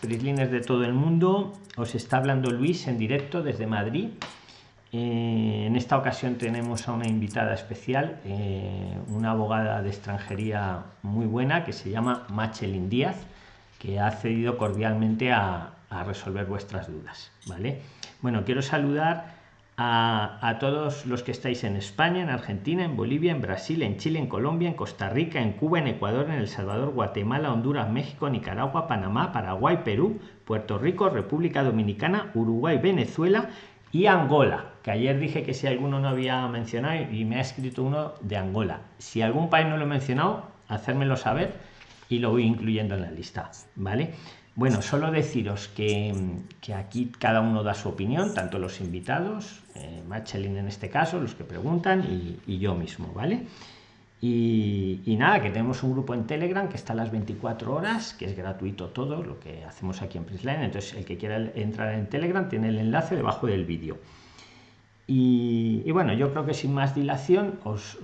Prislines de todo el mundo, os está hablando Luis en directo desde Madrid. Eh, en esta ocasión tenemos a una invitada especial, eh, una abogada de extranjería muy buena que se llama Machelin Díaz, que ha accedido cordialmente a, a resolver vuestras dudas. ¿vale? Bueno, quiero saludar a, todos los que estáis en España, en Argentina, en Bolivia, en Brasil, en Chile, en Colombia, en Costa Rica, en Cuba, en Ecuador, en El Salvador, Guatemala, Honduras, México, Nicaragua, Panamá, Paraguay, Perú, Puerto Rico, República Dominicana, Uruguay, Venezuela y Angola, que ayer dije que si alguno no había mencionado y me ha escrito uno de Angola. Si algún país no lo he mencionado, hacérmelo saber y lo voy incluyendo en la lista, ¿vale? Bueno, solo deciros que, aquí cada uno da su opinión, tanto los invitados, eh, Machelin en este caso, los que preguntan y, yo mismo, ¿vale? Y, nada, que tenemos un grupo en Telegram que está a las 24 horas, que es gratuito todo lo que hacemos aquí en Prisline. Entonces, el que quiera entrar en Telegram tiene el enlace debajo del vídeo. Y, bueno, yo creo que sin más dilación, os,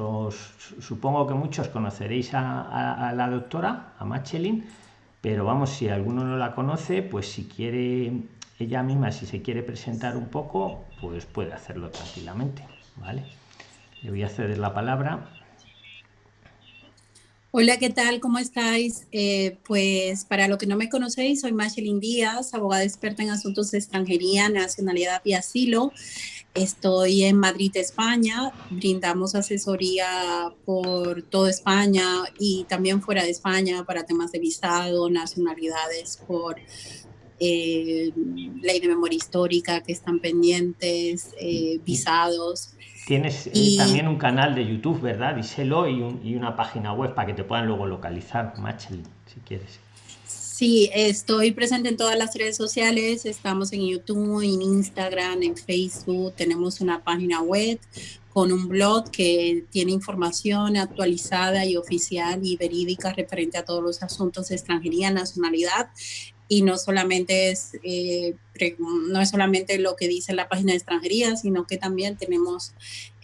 supongo que muchos conoceréis a, a la doctora, a Machelin pero vamos, si alguno no la conoce, pues si quiere ella misma, si se quiere presentar un poco, pues puede hacerlo tranquilamente, ¿vale? Le voy a ceder la palabra. Hola, ¿qué tal? ¿Cómo estáis? Eh, pues para lo que no me conocéis, soy Machelin Díaz, abogada experta en asuntos de extranjería, nacionalidad y asilo. Estoy en Madrid, España. Brindamos asesoría por toda España y también fuera de España para temas de visado, nacionalidades, por eh, ley de memoria histórica que están pendientes, eh, visados. Tienes eh, también un canal de YouTube, ¿verdad? Díselo y, y, una página web para que te puedan luego localizar, Machel, si quieres. Sí, estoy presente en todas las redes sociales, estamos en YouTube, en Instagram, en Facebook, tenemos una página web con un blog que tiene información actualizada y oficial y verídica referente a todos los asuntos de extranjería, nacionalidad. Y no solamente es eh, no es solamente lo que dice la página de extranjería, sino que también tenemos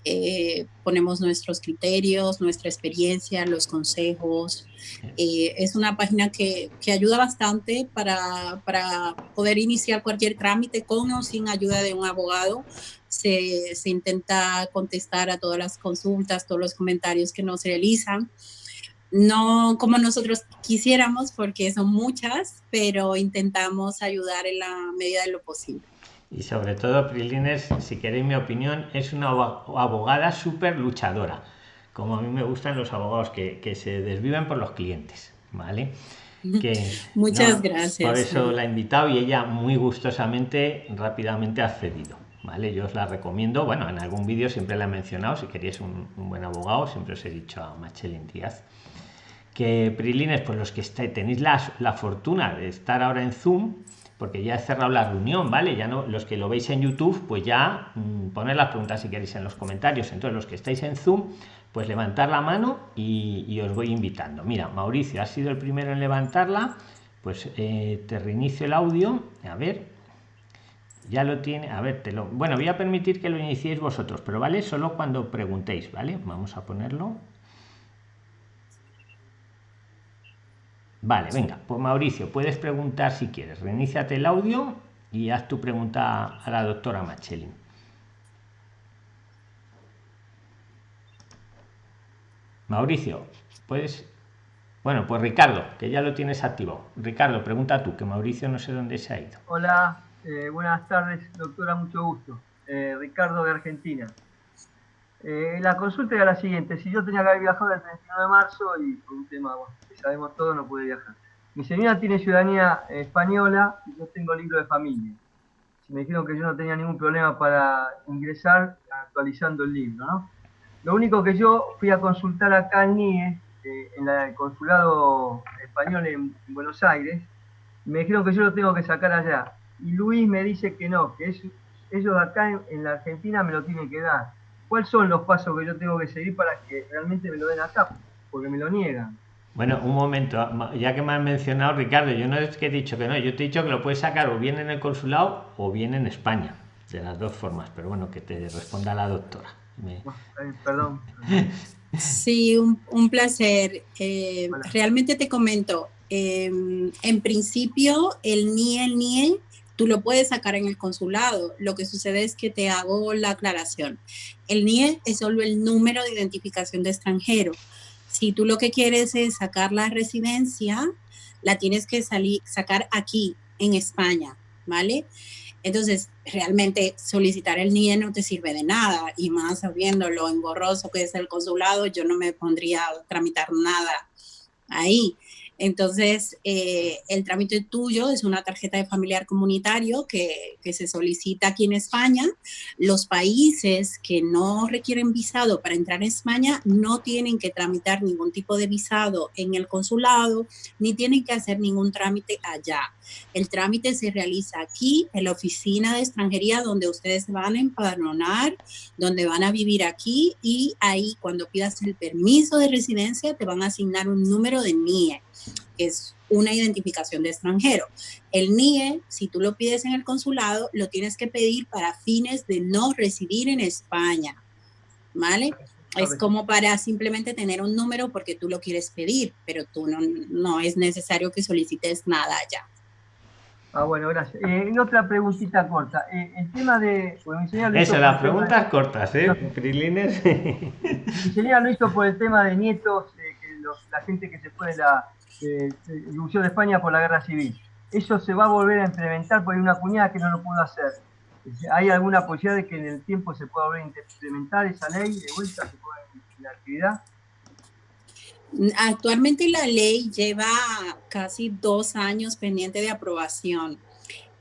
eh, ponemos nuestros criterios, nuestra experiencia, los consejos. Eh, es una página que, que ayuda bastante para, para, poder iniciar cualquier trámite con o sin ayuda de un abogado. Se, se, intenta contestar a todas las consultas, todos los comentarios que nos realizan. No como nosotros quisiéramos, porque son muchas, pero intentamos ayudar en la medida de lo posible y sobre todo Prilines, si queréis mi opinión, es una abogada súper luchadora, como a mí me gustan los abogados que, que se desviven por los clientes, ¿vale? Que, Muchas gracias. Por eso la he invitado y ella muy gustosamente, rápidamente ha cedido. ¿Vale? Yo os la recomiendo. Bueno, en algún vídeo siempre la he mencionado. Si queréis un, buen abogado, siempre os he dicho a Machelin Díaz. Que Prilines, pues los que estáis, tenéis la, la fortuna de estar ahora en Zoom, porque ya he cerrado la reunión, ¿vale? Ya no, los que lo veis en YouTube, pues ya mmm, poner las preguntas si queréis en los comentarios. Entonces, los que estáis en Zoom, pues levantar la mano y, os voy invitando. Mira, Mauricio ha sido el primero en levantarla, pues eh, te reinicio el audio, a ver, ya lo tiene, a ver, te lo, bueno, voy a permitir que lo iniciéis vosotros, pero vale, solo cuando preguntéis, ¿vale? Vamos a ponerlo. Vale, venga, pues Mauricio, puedes preguntar si quieres. Reiníciate el audio y haz tu pregunta a la doctora Machelin. Mauricio, puedes. Bueno, pues Ricardo, que ya lo tienes activo. Ricardo, pregunta tú, que Mauricio no sé dónde se ha ido. Hola, eh, buenas tardes, doctora, mucho gusto. Eh, Ricardo de Argentina. Eh, la consulta era la siguiente, si yo tenía que haber viajado el 31 de marzo y por un tema que sabemos todo no pude viajar. Mi señora tiene ciudadanía española y yo tengo libro de familia. Me dijeron que yo no tenía ningún problema para ingresar actualizando el libro. ¿no? Lo único que yo fui a consultar acá en NIE, eh, en el consulado español en, Buenos Aires, me dijeron que yo lo tengo que sacar allá. Y Luis me dice que no, que ellos acá en la Argentina me lo tienen que dar ¿Cuáles son los pasos que yo tengo que seguir para que realmente me lo den acá? Porque me lo niegan. Bueno, un momento, ya que me has mencionado, Ricardo, yo no es que he dicho que no, yo te he dicho que lo puedes sacar o bien en el consulado o bien en España, de las dos formas, pero bueno, que te responda la doctora. Perdón. Sí, un, placer. Eh, realmente te comento, em, en principio el NIE, el NIE, tú lo puedes sacar en el consulado. Lo que sucede es que te hago la aclaración. El NIE es solo el número de identificación de extranjero. Si tú lo que quieres es sacar la residencia, la tienes que salir, sacar aquí, en España, ¿vale? Entonces, realmente solicitar el NIE no te sirve de nada y más sabiendo lo engorroso que es el consulado, yo no me pondría a tramitar nada ahí. Entonces, eh, el trámite tuyo es una tarjeta de familiar comunitario que, que, se solicita aquí en España. Los países que no requieren visado para entrar en España no tienen que tramitar ningún tipo de visado en el consulado, ni tienen que hacer ningún trámite allá. El trámite se realiza aquí en la oficina de extranjería donde ustedes van a empadronar, donde van a vivir aquí y ahí cuando pidas el permiso de residencia te van a asignar un número de NIE que es una identificación de extranjero. El NIE, si tú lo pides en el consulado, lo tienes que pedir para fines de no residir en España, ¿vale? Es como para simplemente tener un número porque tú lo quieres pedir, pero tú no, no es necesario que solicites nada allá. Ah, bueno, gracias. Eh, otra preguntita corta. Eh, el tema de... Eso, las preguntas cortas, ¿eh? Prilines. Mi lo hizo por el tema de nietos, eh, que la gente que se fue de la, eh, de España por la guerra civil. Eso se va a volver a implementar porque hay una cuñada que no lo pudo hacer. ¿Hay alguna posibilidad de que en el tiempo se pueda volver a implementar esa ley de vuelta, se pueda en la actividad? Actualmente la ley lleva casi dos años pendiente de aprobación.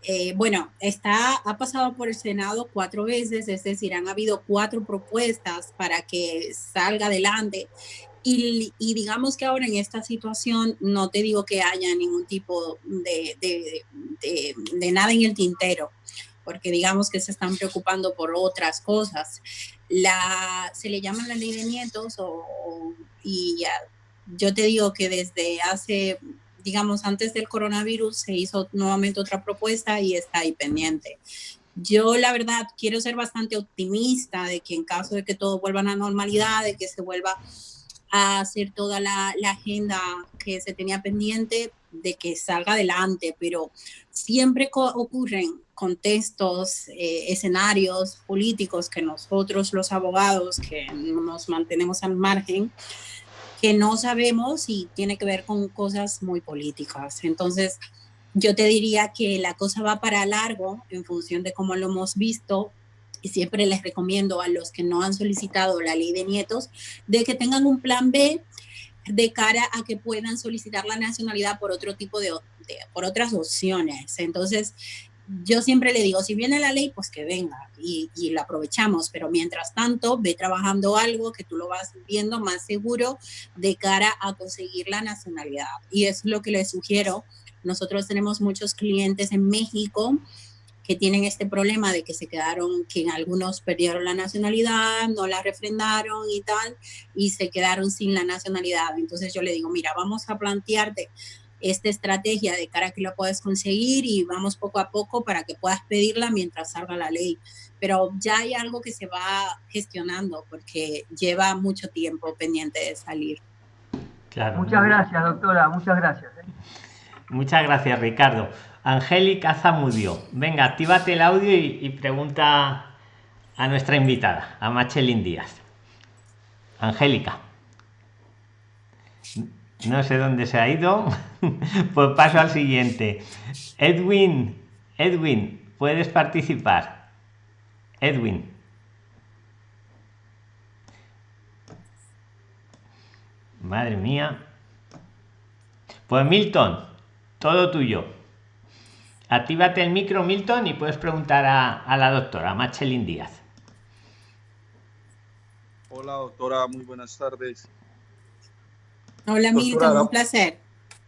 Eh, bueno, está, ha pasado por el Senado cuatro veces, es decir, han habido cuatro propuestas para que salga adelante y, digamos que ahora en esta situación no te digo que haya ningún tipo de, de, nada en el tintero, porque digamos que se están preocupando por otras cosas. La, se le llama la ley de nietos y yo te digo que desde hace, digamos, antes del coronavirus se hizo nuevamente otra propuesta y está ahí pendiente. Yo la verdad quiero ser bastante optimista de que en caso de que todo vuelva a la normalidad, de que se vuelva a hacer toda la, agenda que se tenía pendiente de que salga adelante, pero siempre ocurren contextos, eh, escenarios políticos que nosotros los abogados que nos mantenemos al margen, que no sabemos y tiene que ver con cosas muy políticas. Entonces, yo te diría que la cosa va para largo en función de cómo lo hemos visto y siempre les recomiendo a los que no han solicitado la ley de nietos de que tengan un plan B de cara a que puedan solicitar la nacionalidad por otro tipo de, por otras opciones. Entonces, yo siempre le digo, si viene la ley, pues que venga y, y lo aprovechamos, pero mientras tanto, ve trabajando algo que tú lo vas viendo más seguro de cara a conseguir la nacionalidad. Y es lo que les sugiero. Nosotros tenemos muchos clientes en México que tienen este problema de que se quedaron, que algunos perdieron la nacionalidad, no la refrendaron y tal, y se quedaron sin la nacionalidad. Entonces yo le digo, mira, vamos a plantearte esta estrategia de cara a que lo puedas conseguir y vamos poco a poco para que puedas pedirla mientras salga la ley. Pero ya hay algo que se va gestionando porque lleva mucho tiempo pendiente de salir. Claro. Muchas gracias, doctora, muchas gracias. ¿eh? Muchas gracias, Ricardo. Angélica Zamudio. Venga, actívate el audio y, pregunta a nuestra invitada, a Machelin Díaz. Angélica. No sé dónde se ha ido. pues paso al siguiente. Edwin, Edwin, puedes participar. Edwin. Madre mía. Pues Milton, todo tuyo. Actívate el micro, Milton, y puedes preguntar a, la doctora Machelin Díaz. Hola, doctora, muy buenas tardes. Hola, Milton, un placer.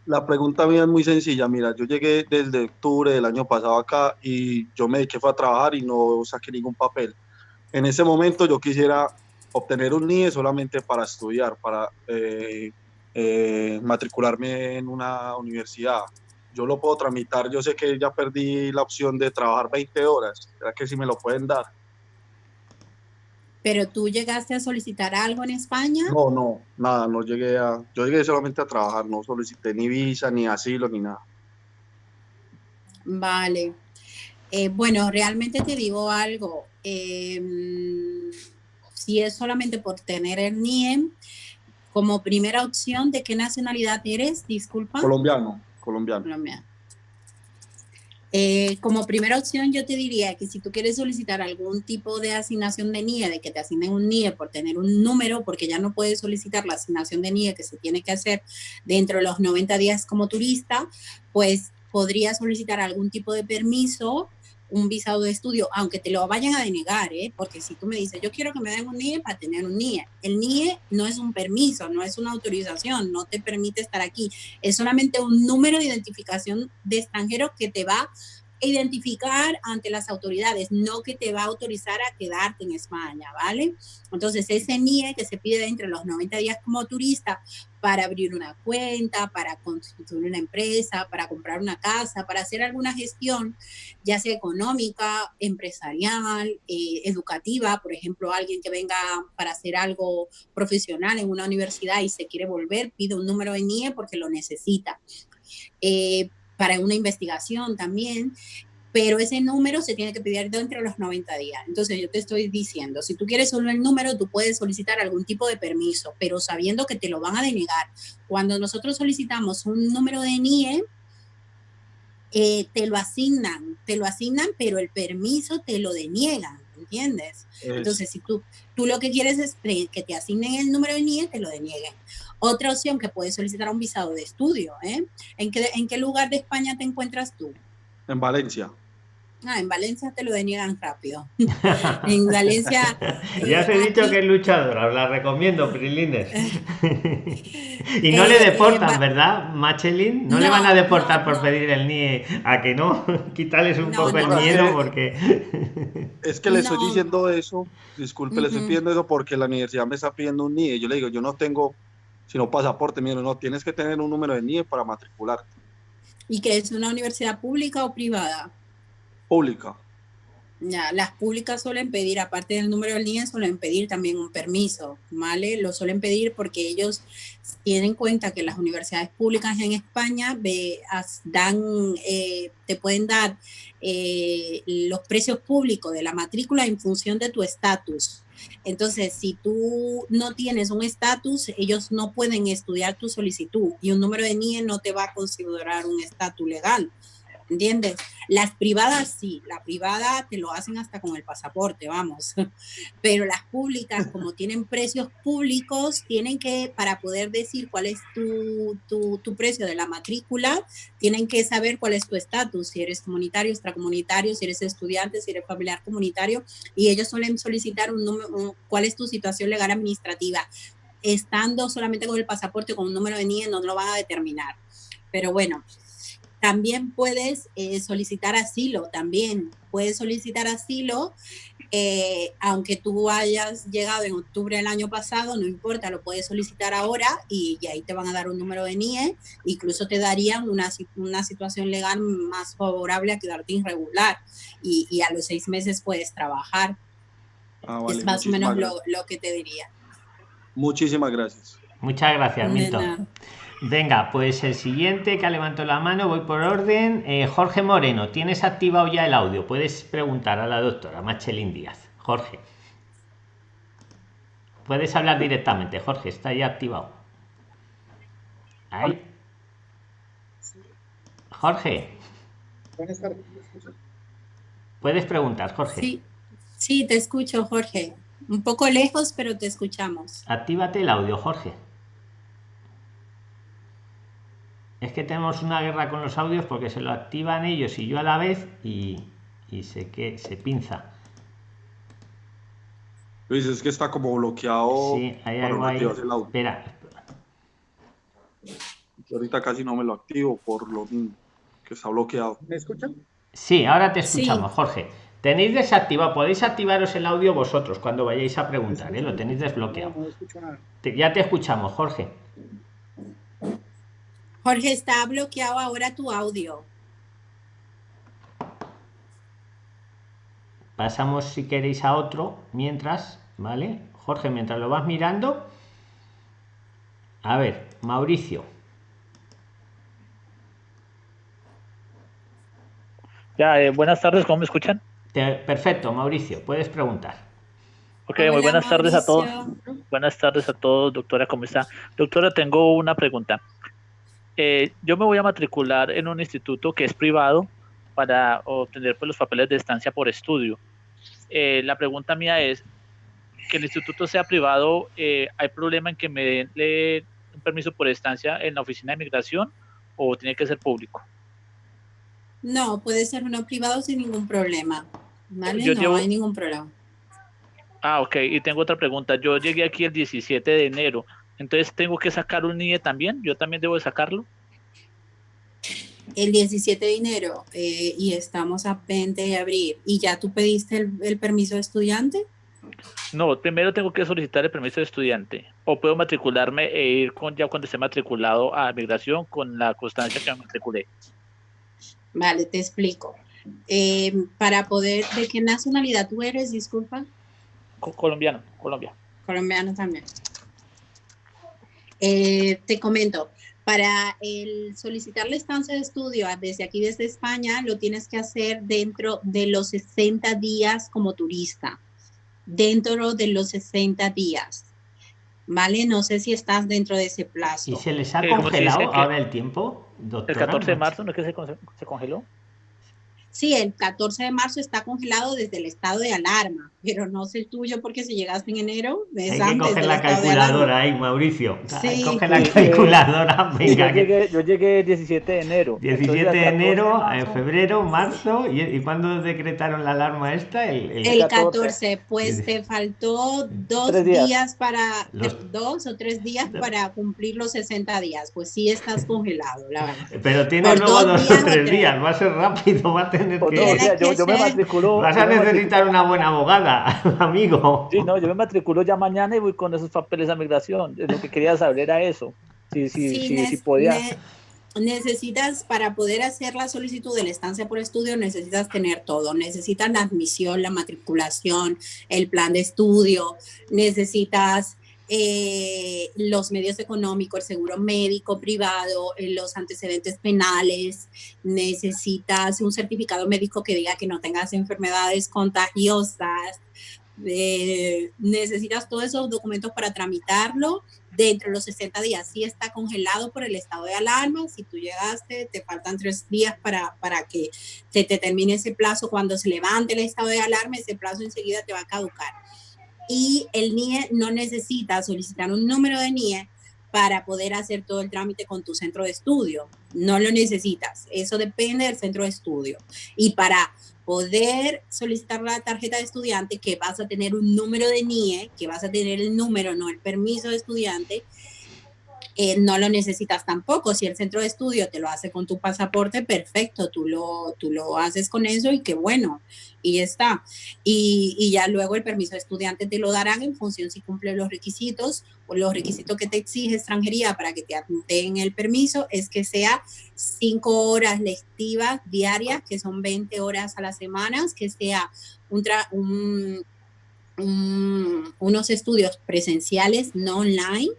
La pregunta mía es muy sencilla. Mira, yo llegué desde octubre del año pasado acá y yo me dediqué a trabajar y no saqué ningún papel. En ese momento yo quisiera obtener un NIE solamente para estudiar, para eh, eh, matricularme en una universidad yo lo puedo tramitar. Yo sé que ya perdí la opción de trabajar 20 horas. ¿Será que si me lo pueden dar? ¿Pero tú llegaste a solicitar algo en España? No, no, nada, no llegué a, yo llegué solamente a trabajar, no solicité ni visa, ni asilo, ni nada. Vale. Eh, bueno, realmente te digo algo. Em, si es solamente por tener el NIEM, como primera opción, ¿de qué nacionalidad eres? Disculpa. Colombiano, colombiano. colombiano. Eh, como primera opción, yo te diría que si tú quieres solicitar algún tipo de asignación de NIE, de que te asignen un NIE por tener un número, porque ya no puedes solicitar la asignación de NIE que se tiene que hacer dentro de los 90 días como turista, pues podría solicitar algún tipo de permiso un visado de estudio, aunque te lo vayan a denegar, ¿eh? porque si tú me dices, yo quiero que me den un NIE para tener un NIE, el NIE no es un permiso, no es una autorización, no te permite estar aquí, es solamente un número de identificación de extranjero que te va identificar ante las autoridades, no que te va a autorizar a quedarte en España, ¿vale? Entonces, ese NIE que se pide entre los 90 días como turista para abrir una cuenta, para constituir una empresa, para comprar una casa, para hacer alguna gestión, ya sea económica, empresarial, eh, educativa, por ejemplo, alguien que venga para hacer algo profesional en una universidad y se quiere volver, pide un número de NIE porque lo necesita. Eh, para una investigación también, pero ese número se tiene que pedir dentro de los 90 días. Entonces yo te estoy diciendo, si tú quieres solo el número, tú puedes solicitar algún tipo de permiso, pero sabiendo que te lo van a denegar. Cuando nosotros solicitamos un número de NIE, eh, te lo asignan, te lo asignan, pero el permiso te lo deniegan, ¿entiendes? Entonces, si tú, tú lo que quieres es que te asignen el número de NIE, te lo denieguen. Otra opción que puedes solicitar un visado de estudio. ¿eh? ¿En, qué, ¿En qué lugar de España te encuentras tú? En Valencia. Ah, en Valencia te lo deniegan rápido. en Valencia. ya os he eh, dicho que es luchadora, os la recomiendo, Prilines. y no le eh, deportan, ¿verdad, Machelin? No, le van a deportar por pedir el NIE a que no. Quitarles un poco el miedo porque. es que le estoy diciendo eso, disculpe, le estoy pidiendo eso porque la universidad me está pidiendo un NIE. Yo le digo, yo no tengo sino pasaporte, mira, no, tienes que tener un número de NIE para matricularte. ¿Y que es una universidad pública o privada? Pública. Ya, las públicas suelen pedir, aparte del número del NIE, suelen pedir también un permiso, ¿vale? Lo suelen pedir porque ellos tienen cuenta que las universidades públicas en España dan, eh, te pueden dar eh, los precios públicos de la matrícula en función de tu estatus. Entonces, si tú no tienes un estatus, ellos no pueden estudiar tu solicitud y un número de NIE no te va a considerar un estatus legal. ¿Entiendes? Las privadas sí, la privada te lo hacen hasta con el pasaporte, vamos, pero las públicas, como tienen precios públicos, tienen que, para poder decir cuál es tu, tu, tu precio de la matrícula, tienen que saber cuál es tu estatus, si eres comunitario, extracomunitario, si eres estudiante, si eres familiar comunitario, y ellos suelen solicitar un número, cuál es tu situación legal administrativa. Estando solamente con el pasaporte, con un número de NIE, no lo van a determinar. Pero bueno, también puedes eh, solicitar asilo, también puedes solicitar asilo, eh, aunque tú hayas llegado en octubre del año pasado, no importa, lo puedes solicitar ahora y, ahí te van a dar un número de NIE, incluso te darían una, una situación legal más favorable a quedarte irregular y, a los seis meses puedes trabajar. Ah, es más o menos lo, lo, que te diría. Muchísimas gracias. Muchas gracias, Milton. Venga, pues el siguiente que ha levantado la mano, voy por orden. Eh, Jorge Moreno, ¿tienes activado ya el audio? Puedes preguntar a la doctora Machelín Díaz. Jorge. Puedes hablar directamente, Jorge, está ya activado. Ahí. Jorge. Puedes preguntar, Jorge. Sí, sí, te escucho, Jorge. Un poco lejos, pero te escuchamos. Actívate el audio, Jorge. Es que tenemos una guerra con los audios porque se lo activan ellos y yo a la vez y, y sé que se pinza. Luis, es que está como bloqueado. Sí, hay algo ahí. Espera. Yo ahorita casi no me lo activo por lo que está bloqueado. ¿Me escuchan? Sí, ahora te escuchamos, Jorge. Tenéis desactivado, podéis activaros el audio vosotros cuando vayáis a preguntar, ¿eh? lo tenéis desbloqueado. ya te escuchamos, Jorge. Jorge, está bloqueado ahora tu audio. Pasamos si queréis a otro, mientras ¿vale? Jorge, mientras lo vas mirando, a ver, Mauricio. Ya, eh, buenas tardes, ¿cómo me escuchan? perfecto, Mauricio, puedes preguntar. Ok, muy buenas tardes a todos. Buenas tardes a todos, doctora, ¿cómo está? Doctora, tengo una pregunta. Eh, yo me voy a matricular en un instituto que es privado para obtener pues, los papeles de estancia por estudio. Eh, la pregunta mía es, que el instituto sea privado, ¿hay problema en que me den un permiso por estancia en la oficina de migración o tiene que ser público? No, puede ser uno privado sin ningún problema. ¿Vale? no hay ningún problema. Ah, ok. Y tengo otra pregunta. Yo llegué aquí el 17 de enero. Entonces, ¿tengo que sacar un NIE también? ¿Yo también debo sacarlo? El 17 de enero eh, y estamos a 20 de abril. ¿Y ya tú pediste el, permiso de estudiante? No, primero tengo que solicitar el permiso de estudiante. O puedo matricularme e ir con, ya cuando esté matriculado a migración con la constancia que me matriculé. Vale, te explico. Eh, para poder, ¿de qué nacionalidad tú eres? Disculpa. colombiano, Colombia. Colombiano también. Eh, te comento, para el solicitar la estancia de estudio desde aquí, desde España, lo tienes que hacer dentro de los 60 días como turista. Dentro de los 60 días. ¿Vale? No sé si estás dentro de ese plazo. ¿Y se les ha congelado ahora el tiempo? el 14 de marzo, ¿no es que se, congeló? Sí, el 14 de marzo está congelado desde el estado de alarma, pero no sé el tuyo porque si llegaste en enero, es Hay que coger la calculadora ahí, Mauricio. Sí. Coge la calculadora, venga. Yo llegué, yo llegué el 17 de enero. 17 de enero, en febrero, marzo, ¿y, ¿y cuándo decretaron la alarma esta? El, el... 14. pues te faltó dos días. para, dos o tres días para cumplir los 60 días, pues sí estás congelado, la verdad. Pero tienes luego dos, o tres días, va a ser rápido, va a tener que... yo, me matriculo... Vas a necesitar una buena abogada, amigo. Sí, no, yo me matriculo ya mañana y voy con esos papeles a migración. Lo que quería saber era eso. Si, si, si, podía... necesitas, para poder hacer la solicitud de la estancia por estudio, necesitas tener todo. Necesitas la admisión, la matriculación, el plan de estudio, necesitas eh, los medios económicos, el seguro médico privado, eh, los antecedentes penales, necesitas un certificado médico que diga que no tengas enfermedades contagiosas, eh, necesitas todos esos documentos para tramitarlo dentro de los 60 días. Si está congelado por el estado de alarma, si tú llegaste, te faltan tres días para, para que se te termine ese plazo. Cuando se levante el estado de alarma, ese plazo enseguida te va a caducar y el NIE no necesita solicitar un número de NIE para poder hacer todo el trámite con tu centro de estudio. No lo necesitas. Eso depende del centro de estudio. Y para poder solicitar la tarjeta de estudiante, que vas a tener un número de NIE, que vas a tener el número, no el permiso de estudiante, eh, no lo necesitas tampoco. Si el centro de estudio te lo hace con tu pasaporte, perfecto, tú lo, tú lo haces con eso y qué bueno, y ya está. Y, y, ya luego el permiso de estudiante te lo darán en función si cumple los requisitos o los requisitos que te exige extranjería para que te den el permiso es que sea cinco horas lectivas diarias, que son 20 horas a la semana, que sea un, un, unos estudios presenciales, no online,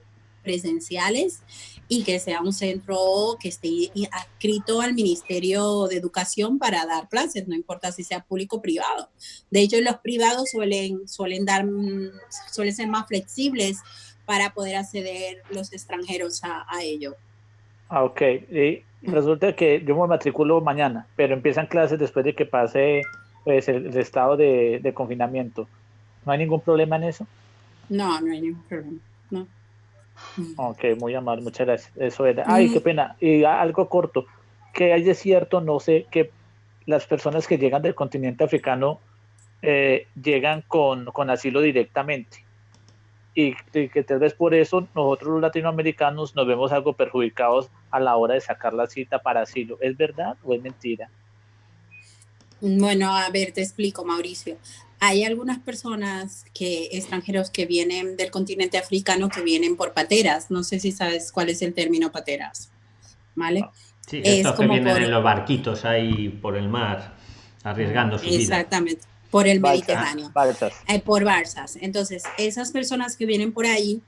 presenciales y que sea un centro que esté adscrito al Ministerio de Educación para dar clases, no importa si sea público o privado. De hecho, los privados suelen, suelen, dar, suelen ser más flexibles para poder acceder los extranjeros a, a ello. Ah, ok. Y resulta que yo me matriculo mañana, pero empiezan clases después de que pase pues, el, el estado de, de confinamiento. ¿No hay ningún problema en eso? No, no hay ningún problema. No. Ok, muy amable, muchas gracias. Eso era. Ay, qué pena. Y algo corto. Que hay de cierto, no sé, que las personas que llegan del continente africano eh, llegan con, con, asilo directamente. Y, que tal vez por eso nosotros los latinoamericanos nos vemos algo perjudicados a la hora de sacar la cita para asilo. ¿Es verdad o es mentira? Bueno, a ver, te explico, Mauricio hay algunas personas que extranjeros que vienen del continente africano que vienen por pateras. No sé si sabes cuál es el término pateras. ¿Vale? Sí, estos que vienen en los barquitos ahí por el mar, arriesgando su Exactamente. por el Mediterráneo, eh, por Barzas. Entonces, esas personas que vienen por ahí,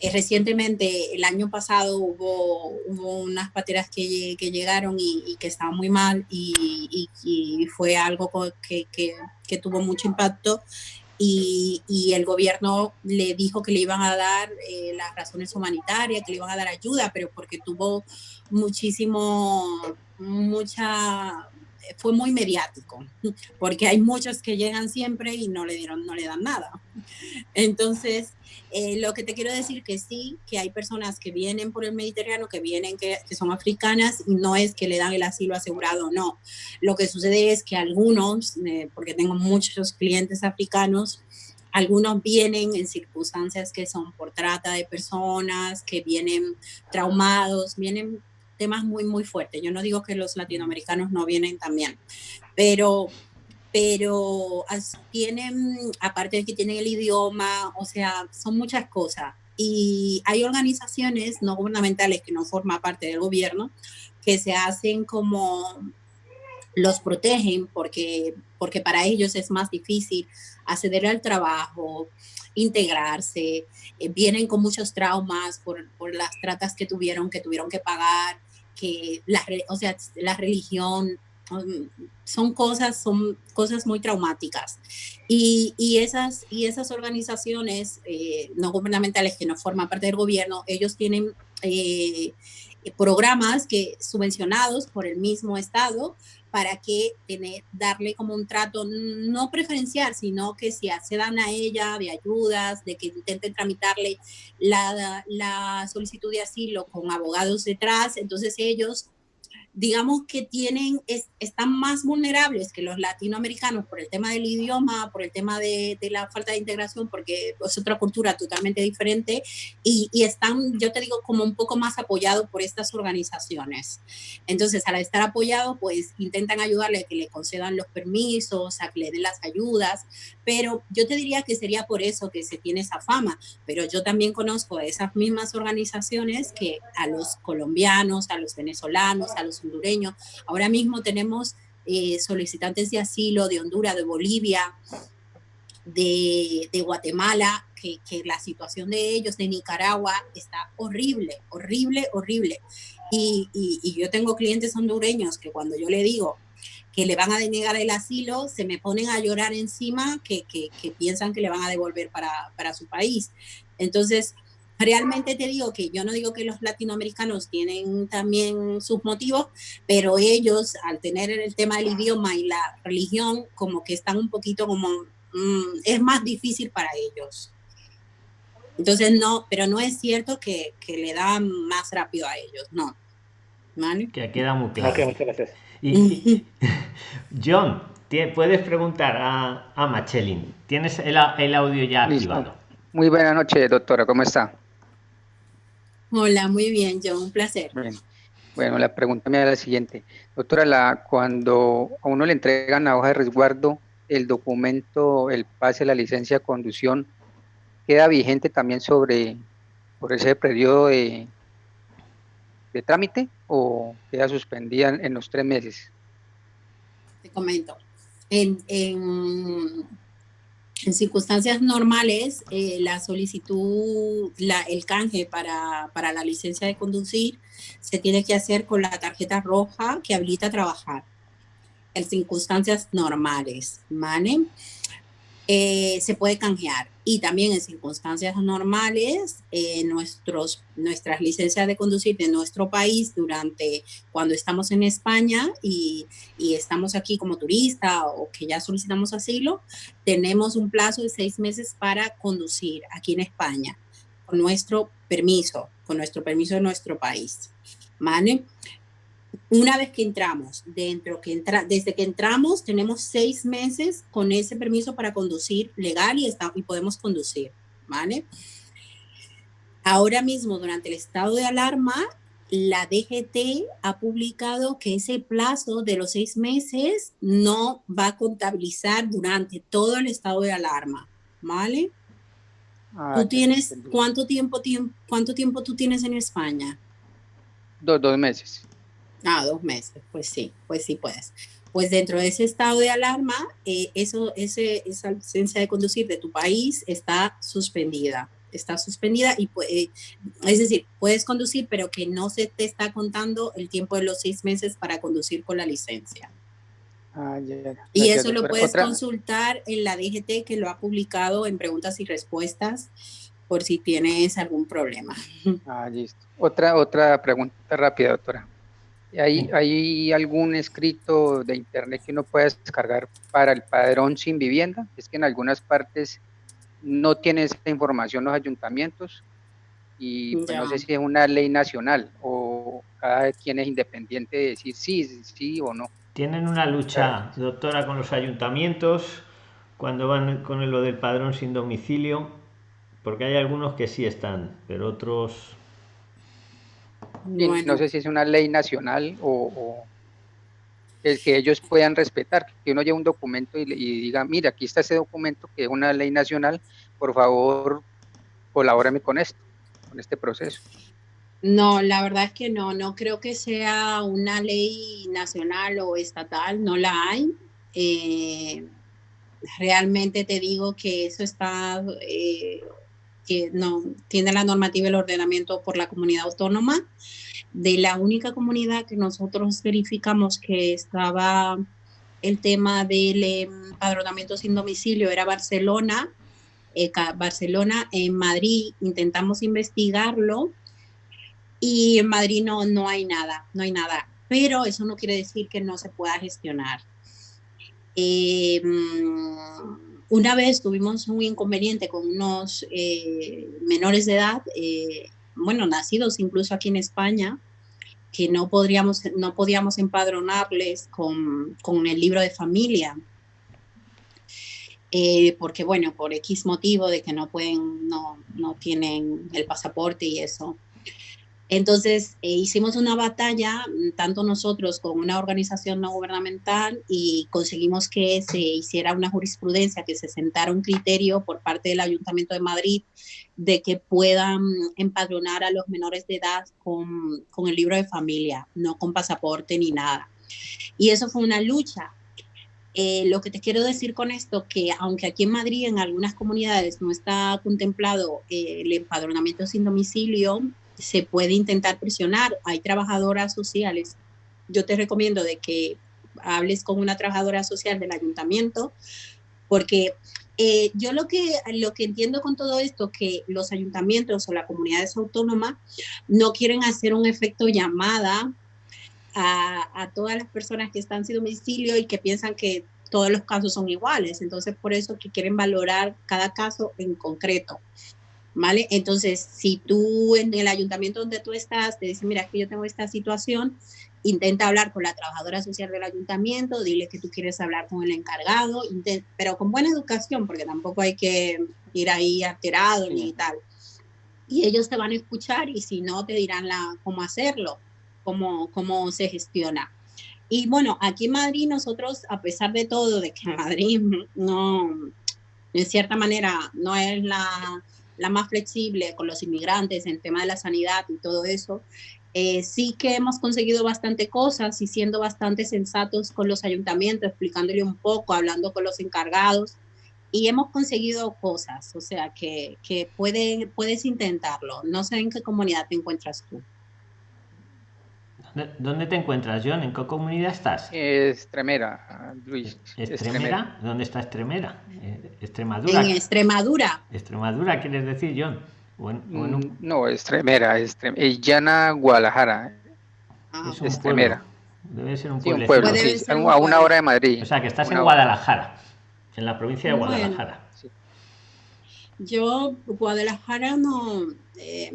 eh, recientemente, el año pasado hubo, hubo unas pateras que, que llegaron y, que estaban muy mal y, fue algo que, que, tuvo mucho impacto y, el gobierno le dijo que le iban a dar eh, las razones humanitarias, que le iban a dar ayuda, pero porque tuvo muchísimo, mucha fue muy mediático, porque hay muchos que llegan siempre y no le dieron, no le dan nada. Entonces, eh, lo que te quiero decir que sí, que hay personas que vienen por el Mediterráneo, que vienen, que, son africanas, y no es que le dan el asilo asegurado, no. Lo que sucede es que algunos, eh, porque tengo muchos clientes africanos, algunos vienen en circunstancias que son por trata de personas, que vienen traumados, vienen temas muy, muy fuertes. Yo no digo que los latinoamericanos no vienen también, pero, pero tienen, aparte de que tienen el idioma, o sea, son muchas cosas. Y hay organizaciones no gubernamentales que no forman parte del gobierno que se hacen como los protegen porque, porque para ellos es más difícil acceder al trabajo, integrarse, eh, vienen con muchos traumas por, por, las tratas que tuvieron, que tuvieron que pagar, que la, o sea, la religión son cosas, son cosas muy traumáticas. Y, y esas, y esas organizaciones eh, no gubernamentales que no forman parte del gobierno, ellos tienen eh, programas que subvencionados por el mismo Estado para que tener, darle como un trato no preferencial, sino que si accedan a ella de ayudas, de que intenten tramitarle la, la solicitud de asilo con abogados detrás, entonces ellos digamos que tienen, están más vulnerables que los latinoamericanos por el tema del idioma, por el tema de, la falta de integración, porque es otra cultura totalmente diferente, y, están, yo te digo, como un poco más apoyados por estas organizaciones. Entonces, al estar apoyados, pues intentan ayudarle a que le concedan los permisos, a que le den las ayudas, pero yo te diría que sería por eso que se tiene esa fama, pero yo también conozco a esas mismas organizaciones que a los colombianos, a los venezolanos, a los hondureños. Ahora mismo tenemos eh, solicitantes de asilo de Honduras, de Bolivia, de, Guatemala, que, la situación de ellos, de Nicaragua, está horrible, horrible, horrible. Y, yo tengo clientes hondureños que cuando yo le digo que le van a denegar el asilo, se me ponen a llorar encima que, piensan que le van a devolver para, para su país. Entonces, realmente te digo que yo no digo que los latinoamericanos tienen también sus motivos, pero ellos al tener el tema del idioma y la religión, como que están un poquito como, mm, es más difícil para ellos. Entonces no, pero no es cierto que, que le dan más rápido a ellos, no. ¿Vale? Que queda muy claro. Okay, muchas gracias. Y, John, puedes preguntar a, a Machelin. ¿Tienes el, el audio ya activado? Muy buena noche, doctora. ¿Cómo está? Hola, muy bien, John, un placer. Bueno, la pregunta me da la siguiente. Doctora, la, cuando a uno le entregan la hoja de resguardo, el documento, el pase, la licencia de conducción, ¿queda vigente también sobre por ese periodo de, de trámite o queda suspendida en, los tres meses? Te comento. En, en circunstancias normales, eh, la solicitud, la, el canje para, para, la licencia de conducir se tiene que hacer con la tarjeta roja que habilita trabajar. En circunstancias normales, ¿vale? Eh, se puede canjear. Y también en circunstancias normales, eh, nuestros, nuestras licencias de conducir de nuestro país durante cuando estamos en España y, y, estamos aquí como turista o que ya solicitamos asilo, tenemos un plazo de seis meses para conducir aquí en España con nuestro permiso, con nuestro permiso de nuestro país. ¿Vale? Una vez que entramos, dentro que entra, desde que entramos tenemos seis meses con ese permiso para conducir legal y, está, y podemos conducir, ¿vale? Ahora mismo, durante el estado de alarma, la DGT ha publicado que ese plazo de los seis meses no va a contabilizar durante todo el estado de alarma, ¿vale? Ah, ¿Tú tienes, ¿cuánto tiempo, tiempo, cuánto tiempo tú tienes en España? dos meses. Ah, dos meses, pues sí, pues sí puedes. pues dentro de ese estado de alarma, eh, eso, ese, esa licencia de conducir de tu país está suspendida. Está suspendida y puede, es decir, puedes conducir, pero que no se te está contando el tiempo de los seis meses para conducir con la licencia. Ah, y eso lo puedes consultar en la DGT que lo ha publicado en preguntas y respuestas por si tienes algún problema. Ah, listo. Otra, otra pregunta rápida, doctora. ¿Hay, ¿Hay algún escrito de internet que uno pueda descargar para el padrón sin vivienda? Es que en algunas partes no tiene esta información los ayuntamientos y pues, no sé si es una ley nacional o cada quien es independiente de decir sí, sí o no. Tienen una lucha, doctora, con los ayuntamientos cuando van con lo del padrón sin domicilio, porque hay algunos que sí están, pero otros no sé si es una ley nacional o, el que ellos puedan respetar, que uno lleve un documento y, diga, mira, aquí está ese documento que es una ley nacional, por favor, colabórame con esto, con este proceso. No, la verdad es que no, no creo que sea una ley nacional o estatal, no la hay. Eh, realmente te digo que eso está eh, que no tiene la normativa y el ordenamiento por la comunidad autónoma. De la única comunidad que nosotros verificamos que estaba el tema del empadronamiento sin domicilio era Barcelona. Eh, Barcelona, en Madrid intentamos investigarlo y en Madrid no, no hay nada, no hay nada. Pero eso no quiere decir que no se pueda gestionar. Eh, una vez tuvimos un inconveniente con unos eh, menores de edad, eh, bueno, nacidos incluso aquí en España, que no, podríamos, no podíamos empadronarles con, con el libro de familia. Eh, porque bueno, por X motivo de que no pueden, no, no tienen el pasaporte y eso. Entonces eh, hicimos una batalla, mm, tanto nosotros con una organización no gubernamental, y conseguimos que se hiciera una jurisprudencia, que se sentara un criterio por parte del Ayuntamiento de Madrid de que puedan empadronar a los menores de edad con, con el libro de familia, no con pasaporte ni nada. Y eso fue una lucha. Eh, lo que te quiero decir con esto, que aunque aquí en Madrid en algunas comunidades no está contemplado eh, el empadronamiento sin domicilio, se puede intentar presionar. Hay trabajadoras sociales. Yo te recomiendo de que hables con una trabajadora social del ayuntamiento, porque eh, yo lo que, lo que entiendo con todo esto, que los ayuntamientos o las comunidades autónomas no quieren hacer un efecto llamada a, a todas las personas que están sin domicilio y que piensan que todos los casos son iguales. Entonces, por eso que quieren valorar cada caso en concreto. ¿Vale? Entonces, si tú en el ayuntamiento donde tú estás te dices, mira, es que yo tengo esta situación, intenta hablar con la trabajadora social del ayuntamiento, dile que tú quieres hablar con el encargado, pero con buena educación, porque tampoco hay que ir ahí alterado ni tal. Y ellos te van a escuchar y si no, te dirán la, cómo hacerlo, cómo, cómo se gestiona. Y bueno, aquí en Madrid nosotros, a pesar de todo, de que Madrid no, en cierta manera, no es la la más flexible con los inmigrantes en el tema de la sanidad y todo eso, eh, sí que hemos conseguido bastante cosas y siendo bastante sensatos con los ayuntamientos, explicándole un poco, hablando con los encargados y hemos conseguido cosas, o sea que, que puedes intentarlo. No sé en qué comunidad te encuentras tú. ¿Dónde te encuentras, John? ¿En qué comunidad estás? Extremera, Luis. ¿Extremera? ¿Dónde está Extremera? Eh, Extremadura. En Extremadura. Extremadura, ¿quieres decir, John? Mm, no, Extremera, Extrem eh, Llana, Guadalajara. Ah, es Extremera. Debe ser un pueblo. a una hora de Madrid. O sea, que estás en Guadalajara, en la provincia de Guadalajara. Yo, Guadalajara no... Eh,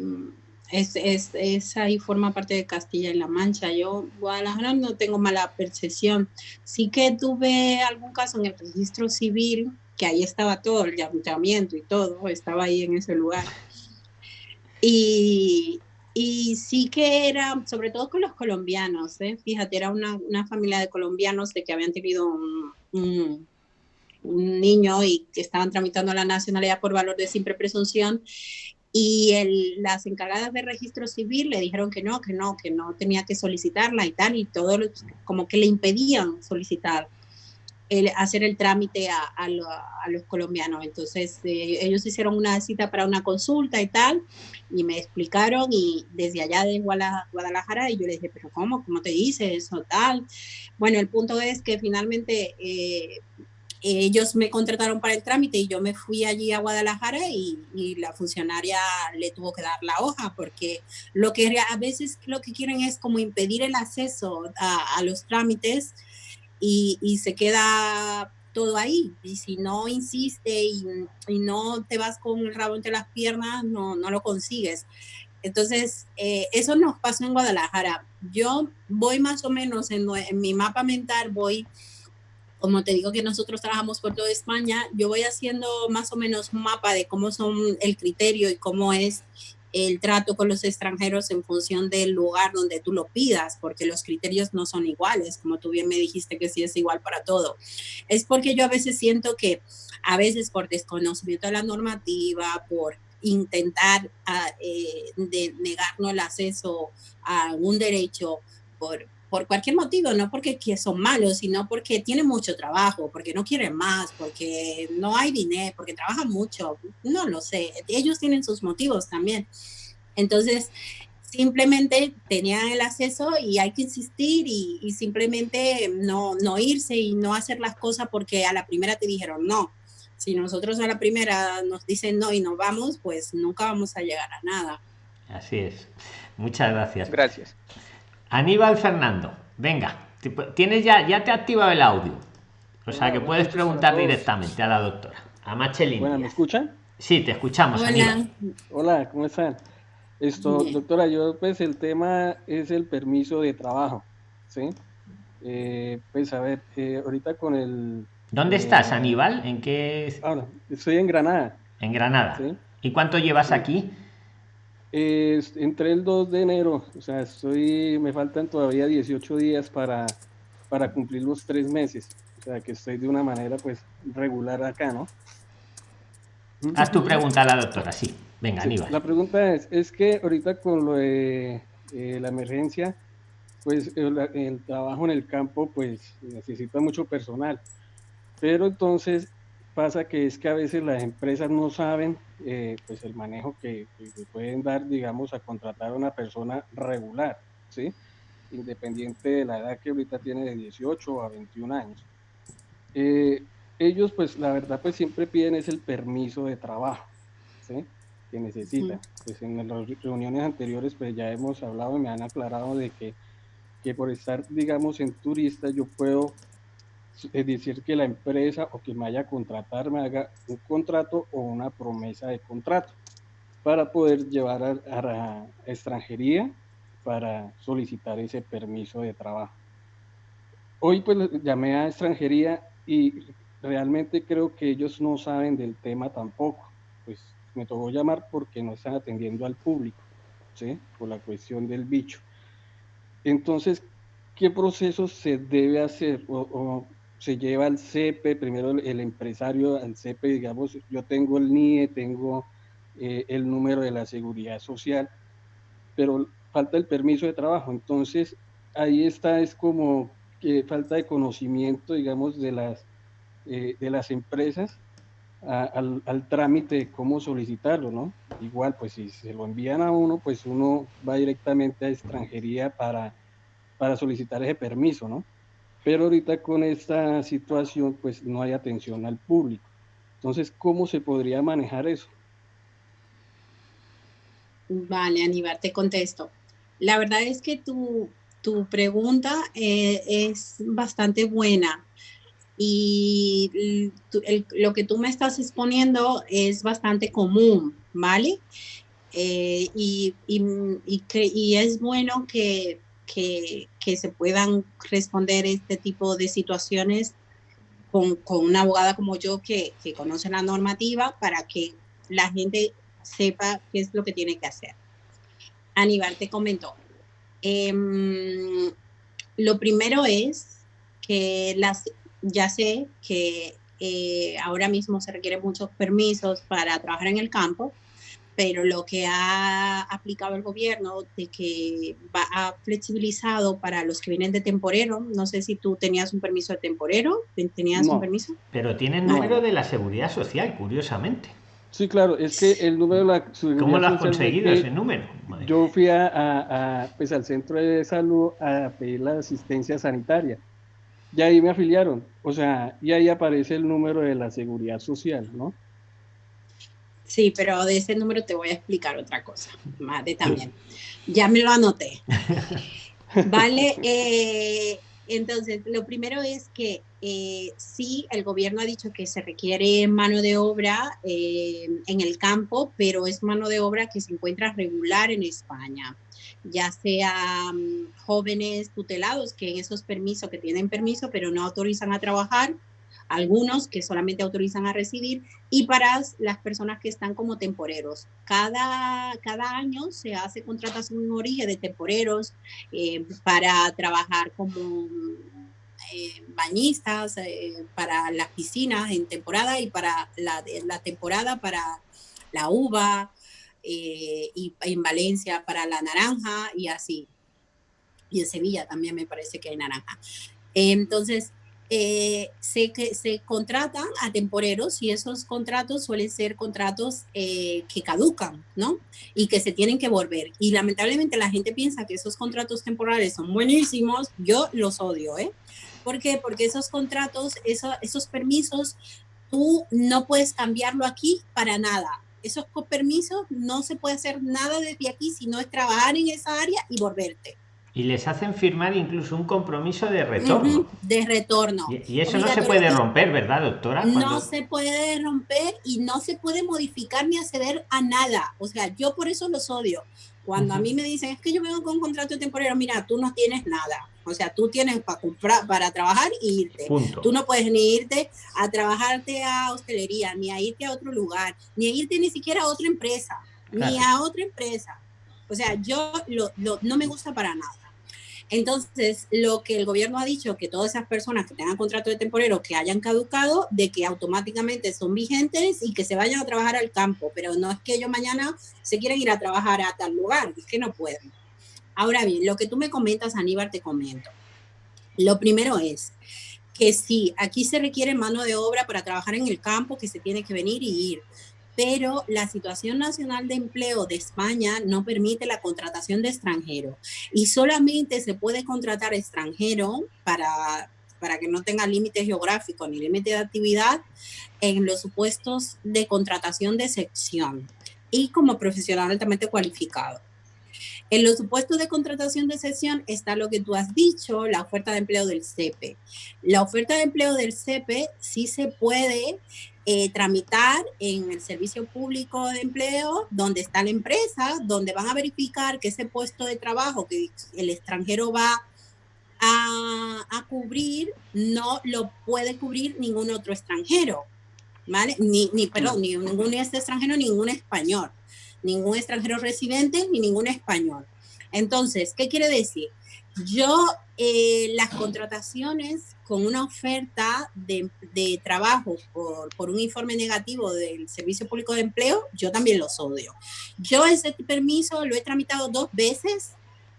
es, es, es, ahí forma parte de Castilla y La Mancha. Yo, Guadalajara, no tengo mala percepción. Sí que tuve algún caso en el registro civil, que ahí estaba todo, el ayuntamiento y todo, estaba ahí en ese lugar. Y, y sí que era, sobre todo con los colombianos, ¿eh? fíjate, era una, una, familia de colombianos de que habían tenido un, un, un niño y que estaban tramitando la nacionalidad por valor de simple presunción y el, las encargadas de registro civil le dijeron que no, que no, que no tenía que solicitarla y tal, y todo como que le impedían solicitar, el, hacer el trámite a, a, los colombianos. Entonces eh, ellos hicieron una cita para una consulta y tal, y me explicaron, y desde allá de Guadalajara, y yo le dije, pero ¿cómo? ¿Cómo te dice eso tal? Bueno, el punto es que finalmente... Eh, ellos me contrataron para el trámite y yo me fui allí a Guadalajara y, la funcionaria le tuvo que dar la hoja porque lo que a veces lo que quieren es como impedir el acceso a, los trámites y, se queda todo ahí. Y si no insiste y, no te vas con el rabo entre las piernas, no, no lo consigues. Entonces, eh, eso nos pasó en Guadalajara. Yo voy más o menos en, en mi mapa mental, voy como te digo que nosotros trabajamos por toda España, yo voy haciendo más o menos un mapa de cómo son el criterio y cómo es el trato con los extranjeros en función del lugar donde tú lo pidas, porque los criterios no son iguales, como tú bien me dijiste que sí es igual para todo. Es porque yo a veces siento que a veces por desconocimiento de la normativa, por intentar ah, eh, negarnos el acceso a un derecho, por, por cualquier motivo, no porque son malos, sino porque tienen mucho trabajo, porque no quieren más, porque no hay dinero, porque trabajan mucho, no lo sé, ellos tienen sus motivos también. Entonces, simplemente tenían el acceso y hay que insistir y, simplemente no, no irse y no hacer las cosas porque a la primera te dijeron no. Si nosotros a la primera nos dicen no y nos vamos, pues nunca vamos a llegar a nada. Así es. Muchas gracias. Gracias. Aníbal Fernando, venga, tienes ya, ya te ha activado el audio. O sea que puedes preguntar directamente a la doctora, a Machelin. Bueno, ¿me escuchan? Sí, te escuchamos. Hola. Hola, ¿cómo están? Esto, doctora, yo pues el tema es el permiso de trabajo, ¿sí? Eh, pues a ver, eh, ahorita con el... ¿Dónde estás, eh, Aníbal? ¿En qué...? Ahora, estoy en Granada. En Granada. ¿sí? ¿Y cuánto llevas aquí? Entré el 2 de enero, o sea, estoy, me faltan todavía 18 días para, para cumplir los tres meses, o sea, que estoy de una manera pues regular acá, ¿no? Haz tu pregunta a la doctora, sí. Venga, Aníbal. La pregunta es, es que ahorita con lo de eh, la emergencia, pues el, el, trabajo en el campo pues necesita mucho personal, pero entonces pasa que es que a veces las empresas no saben eh, pues el manejo que, pueden dar, digamos, a contratar a una persona regular, ¿sí? Independiente de la edad que ahorita tiene de 18 a 21 años. Eh, ellos, pues, la verdad, pues siempre piden es el permiso de trabajo, ¿sí? Que necesitan. Pues en las reuniones anteriores, pues ya hemos hablado y me han aclarado de que, que por estar, digamos, en turista, yo puedo es decir, que la empresa o que me vaya a contratar me haga un contrato o una promesa de contrato para poder llevar a, la extranjería para solicitar ese permiso de trabajo. Hoy pues llamé a extranjería y realmente creo que ellos no saben del tema tampoco. Pues me tocó llamar porque no están atendiendo al público, ¿sí? Por la cuestión del bicho. Entonces, ¿qué proceso se debe hacer? o se lleva al CEPE, primero el, empresario al CEPE, digamos, yo tengo el NIE, tengo eh, el número de la seguridad social, pero falta el permiso de trabajo. Entonces, ahí está, es como que falta de conocimiento, digamos, de las, eh, de las empresas al, al, trámite de cómo solicitarlo, ¿no? Igual, pues si se lo envían a uno, pues uno va directamente a extranjería para, para solicitar ese permiso, ¿no? Pero ahorita con esta situación, pues no hay atención al público. Entonces, ¿cómo se podría manejar eso? Vale, Aníbal, te contesto. La verdad es que tu, tu pregunta eh, es bastante buena y lo que tú me estás exponiendo es bastante común, ¿vale? Eh, y, y, y, es bueno que que, se puedan responder este tipo de situaciones con, una abogada como yo que, conoce la normativa para que la gente sepa qué es lo que tiene que hacer. Aníbal te comentó. Em, lo primero es que las, ya sé que eh, ahora mismo se requieren muchos permisos para trabajar en el campo, pero lo que ha aplicado el gobierno de que va, ha flexibilizado para los que vienen de temporero, no sé si tú tenías un permiso de temporero, ¿tenías un permiso? Pero tienen número de la seguridad social, curiosamente. Sí, claro, es que el número de la seguridad ¿Cómo lo has conseguido ese número? Yo fui a, pues, al centro de salud a pedir la asistencia sanitaria y ahí me afiliaron, o sea, y ahí aparece el número de la seguridad social, ¿no? Sí, pero de ese número te voy a explicar otra cosa, madre también. Ya me lo anoté. Vale, eh, entonces, lo primero es que eh, sí, el gobierno ha dicho que se requiere mano de obra eh, en el campo, pero es mano de obra que se encuentra regular en España, ya sea jóvenes tutelados que en esos permisos, que tienen permiso, pero no autorizan a trabajar, algunos que solamente autorizan a recibir y para las personas que están como temporeros. Cada, cada año se hace contratación en origen de temporeros eh, para trabajar como eh, bañistas, eh, para las piscinas en temporada y para la, la temporada para la uva y en Valencia para la naranja y así. Y en Sevilla también me parece que hay naranja. Entonces, eh, se, se contratan a temporeros y esos contratos suelen ser contratos eh, que caducan, ¿no? Y que se tienen que volver. Y lamentablemente la gente piensa que esos contratos temporales son buenísimos. Yo los odio, ¿eh? ¿Por qué? Porque esos contratos, esos permisos, tú no puedes cambiarlo aquí para nada. Esos permisos no se puede hacer nada desde aquí, sino es trabajar en esa área y volverte. Y les hacen firmar incluso un compromiso de retorno. de retorno. Y, eso no se puede romper, ¿verdad, doctora? No se puede romper y no se puede modificar ni acceder a nada. O sea, yo por eso los odio. Cuando a mí me dicen, es que yo vengo con un contrato temporal, mira, tú no tienes nada. O sea, tú tienes para comprar, para trabajar e irte. Tú no puedes ni irte a trabajarte a hostelería, ni a irte a otro lugar, ni a irte ni siquiera a otra empresa, ni a otra empresa. O sea, yo no me gusta para nada. Entonces, lo que el gobierno ha dicho, que todas esas personas que tengan contrato de temporero que hayan caducado, de que automáticamente son vigentes y que se vayan a trabajar al campo, pero no es que ellos mañana se quieren ir a trabajar a tal lugar, es que no pueden. Ahora bien, lo que tú me comentas, Aníbal, te comento. Lo primero es que sí, aquí se requiere mano de obra para trabajar en el campo, que se tiene que venir y ir pero la situación nacional de empleo de España no permite la contratación de extranjero y solamente se puede contratar extranjero para, para que no tenga límite geográfico ni límite de actividad en los supuestos de contratación de sección y como profesional altamente cualificado. En los supuestos de contratación de sección está lo que tú has dicho, la oferta de empleo del CEPE. La oferta de empleo del CEPE sí se puede eh, tramitar en el servicio público de empleo, donde está la empresa, donde van a verificar que ese puesto de trabajo que el extranjero va a, a cubrir, no lo puede cubrir ningún otro extranjero, ¿vale? Ni, ni perdón, ni ningún extranjero, ningún español, ningún extranjero residente, ni ningún español. Entonces, ¿qué quiere decir? Yo, eh, las contrataciones con una oferta de, trabajo por, por, un informe negativo del Servicio Público de Empleo, yo también los odio. Yo ese permiso lo he tramitado dos veces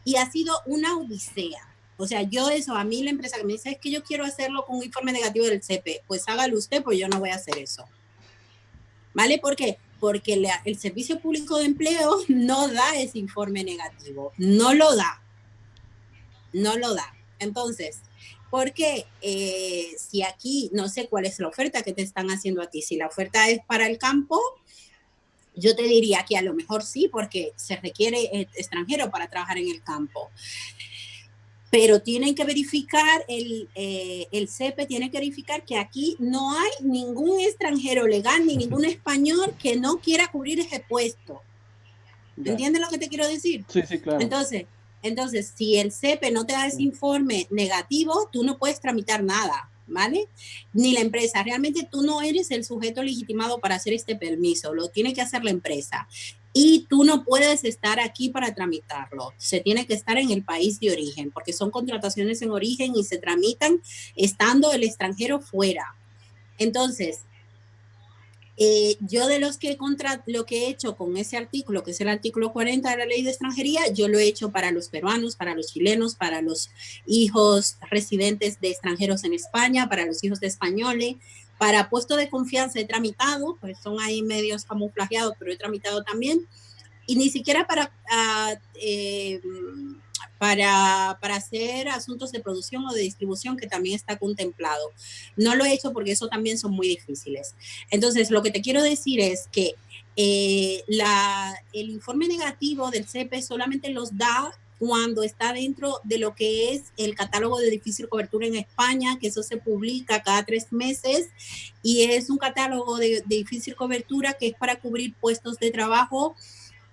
y ha sido una odisea. O sea, yo eso, a mí la empresa que me dice es que yo quiero hacerlo con un informe negativo del CP, pues hágalo usted, pues yo no voy a hacer eso. ¿Vale? ¿Por qué? Porque el Servicio Público de Empleo no da ese informe negativo, no lo da no lo da. Entonces, porque eh, si aquí no sé cuál es la oferta que te están haciendo a ti, si la oferta es para el campo, yo te diría que a lo mejor sí, porque se requiere eh, extranjero para trabajar en el campo. Pero tienen que verificar, el, eh, el CEPE tiene que verificar que aquí no hay ningún extranjero legal ni ningún español que no quiera cubrir ese puesto. ¿Entiendes lo que te quiero decir? Sí, sí, claro. Entonces, entonces, si el CEPE no te da ese informe negativo, tú no puedes tramitar nada, ¿vale? Ni la empresa. Realmente tú no eres el sujeto legitimado para hacer este permiso, lo tiene que hacer la empresa. Y tú no puedes estar aquí para tramitarlo. Se tiene que estar en el país de origen, porque son contrataciones en origen y se tramitan estando el extranjero fuera. Entonces, Eh, yo de los que contra lo que he hecho con ese artículo, que es el artículo 40 de la ley de extranjería, yo lo he hecho para los peruanos, para los chilenos, para los hijos residentes de extranjeros en España, para los hijos de españoles, para puesto de confianza he tramitado, pues son ahí medios camuflajeados, pero he tramitado también, y ni siquiera para... Uh, eh, para, para, hacer asuntos de producción o de distribución que también está contemplado. No lo he hecho porque eso también son muy difíciles. Entonces, lo que te quiero decir es que eh, el informe negativo del CEPE solamente los da cuando está dentro de lo que es el catálogo de difícil cobertura en España, que eso se publica cada tres meses y es un catálogo de difícil cobertura que es para cubrir puestos de trabajo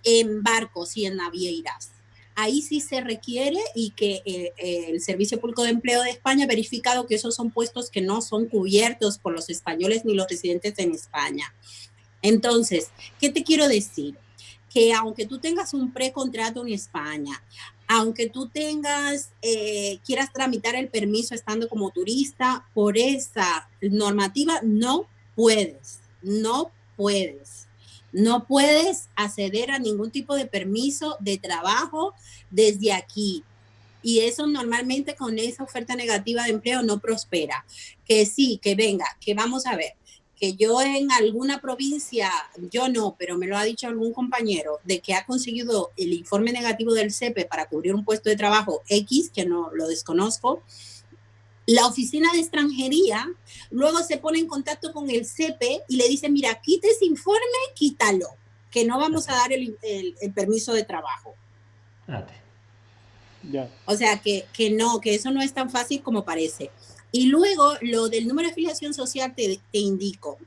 en barcos y en navieras ahí sí se requiere y que eh, eh, el Servicio Público de Empleo de España ha verificado que esos son puestos que no son cubiertos por los españoles ni los residentes en España. Entonces, ¿qué te quiero decir? Que aunque tú tengas un precontrato en España, aunque tú tengas, eh, quieras tramitar el permiso estando como turista, por esa normativa no puedes, no puedes. No puedes acceder a ningún tipo de permiso de trabajo desde aquí. Y eso normalmente con esa oferta negativa de empleo no prospera. Que sí, que venga, que vamos a ver, que yo en alguna provincia, yo no, pero me lo ha dicho algún compañero, de que ha conseguido el informe negativo del CEPE para cubrir un puesto de trabajo X, que no lo desconozco, la oficina de extranjería luego se pone en contacto con el CEPE y le dice, mira, quite ese informe, quítalo, que no vamos a dar el, permiso de trabajo. O sea, que, que, no, que eso no es tan fácil como parece. Y luego lo del número de afiliación social te, te indico.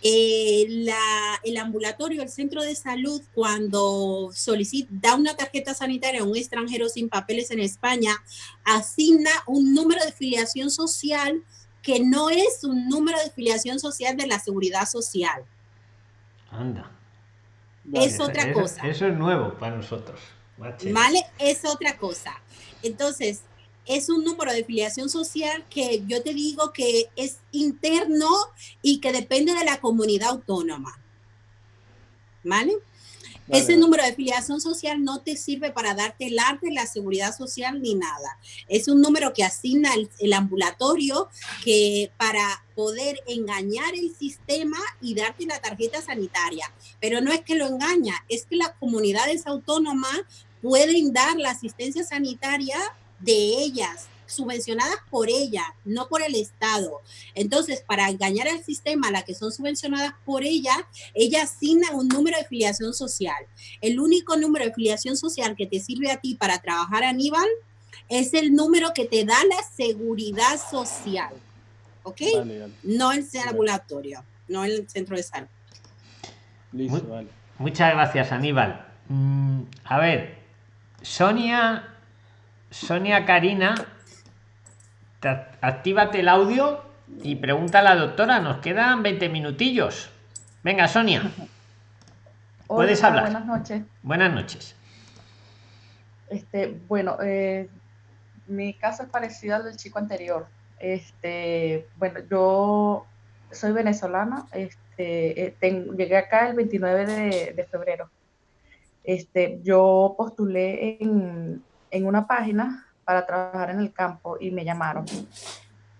Eh, la, el ambulatorio, el centro de salud, cuando solicita, da una tarjeta sanitaria a un extranjero sin papeles en España, asigna un número de filiación social que no es un número de filiación social de la seguridad social. Anda. Es otra cosa. Eso es nuevo para nosotros. ¿Vale? Es otra cosa. Entonces, es un número de filiación social que yo te digo que es interno y que depende de la comunidad autónoma. ¿Vale? Ese número de filiación social no te sirve para darte el arte, la seguridad social ni nada. Es un número que asigna el, ambulatorio que para poder engañar el sistema y darte la tarjeta sanitaria. Pero no es que lo engaña, es que las comunidades autónomas pueden dar la asistencia sanitaria de ellas, subvencionadas por ella, no por el Estado. Entonces, para engañar al sistema, la que son subvencionadas por ella, ella asigna un número de filiación social. El único número de filiación social que te sirve a ti para trabajar, Aníbal, es el número que te da la seguridad social. ¿Ok? No el ambulatorio, no el centro de salud. Muchas gracias, Aníbal. Mm, a ver, Sonia Sonia Karina, actívate el audio y pregunta a la doctora. Nos quedan 20 minutillos. Venga, Sonia. Puedes hablar. Buenas noches. Buenas noches. Este, bueno, eh, mi caso es parecido al del chico anterior. Este, bueno, yo soy venezolana. Este, eh, llegué acá el 29 de, de febrero. Este, yo postulé en, en una página para trabajar en el campo y me llamaron.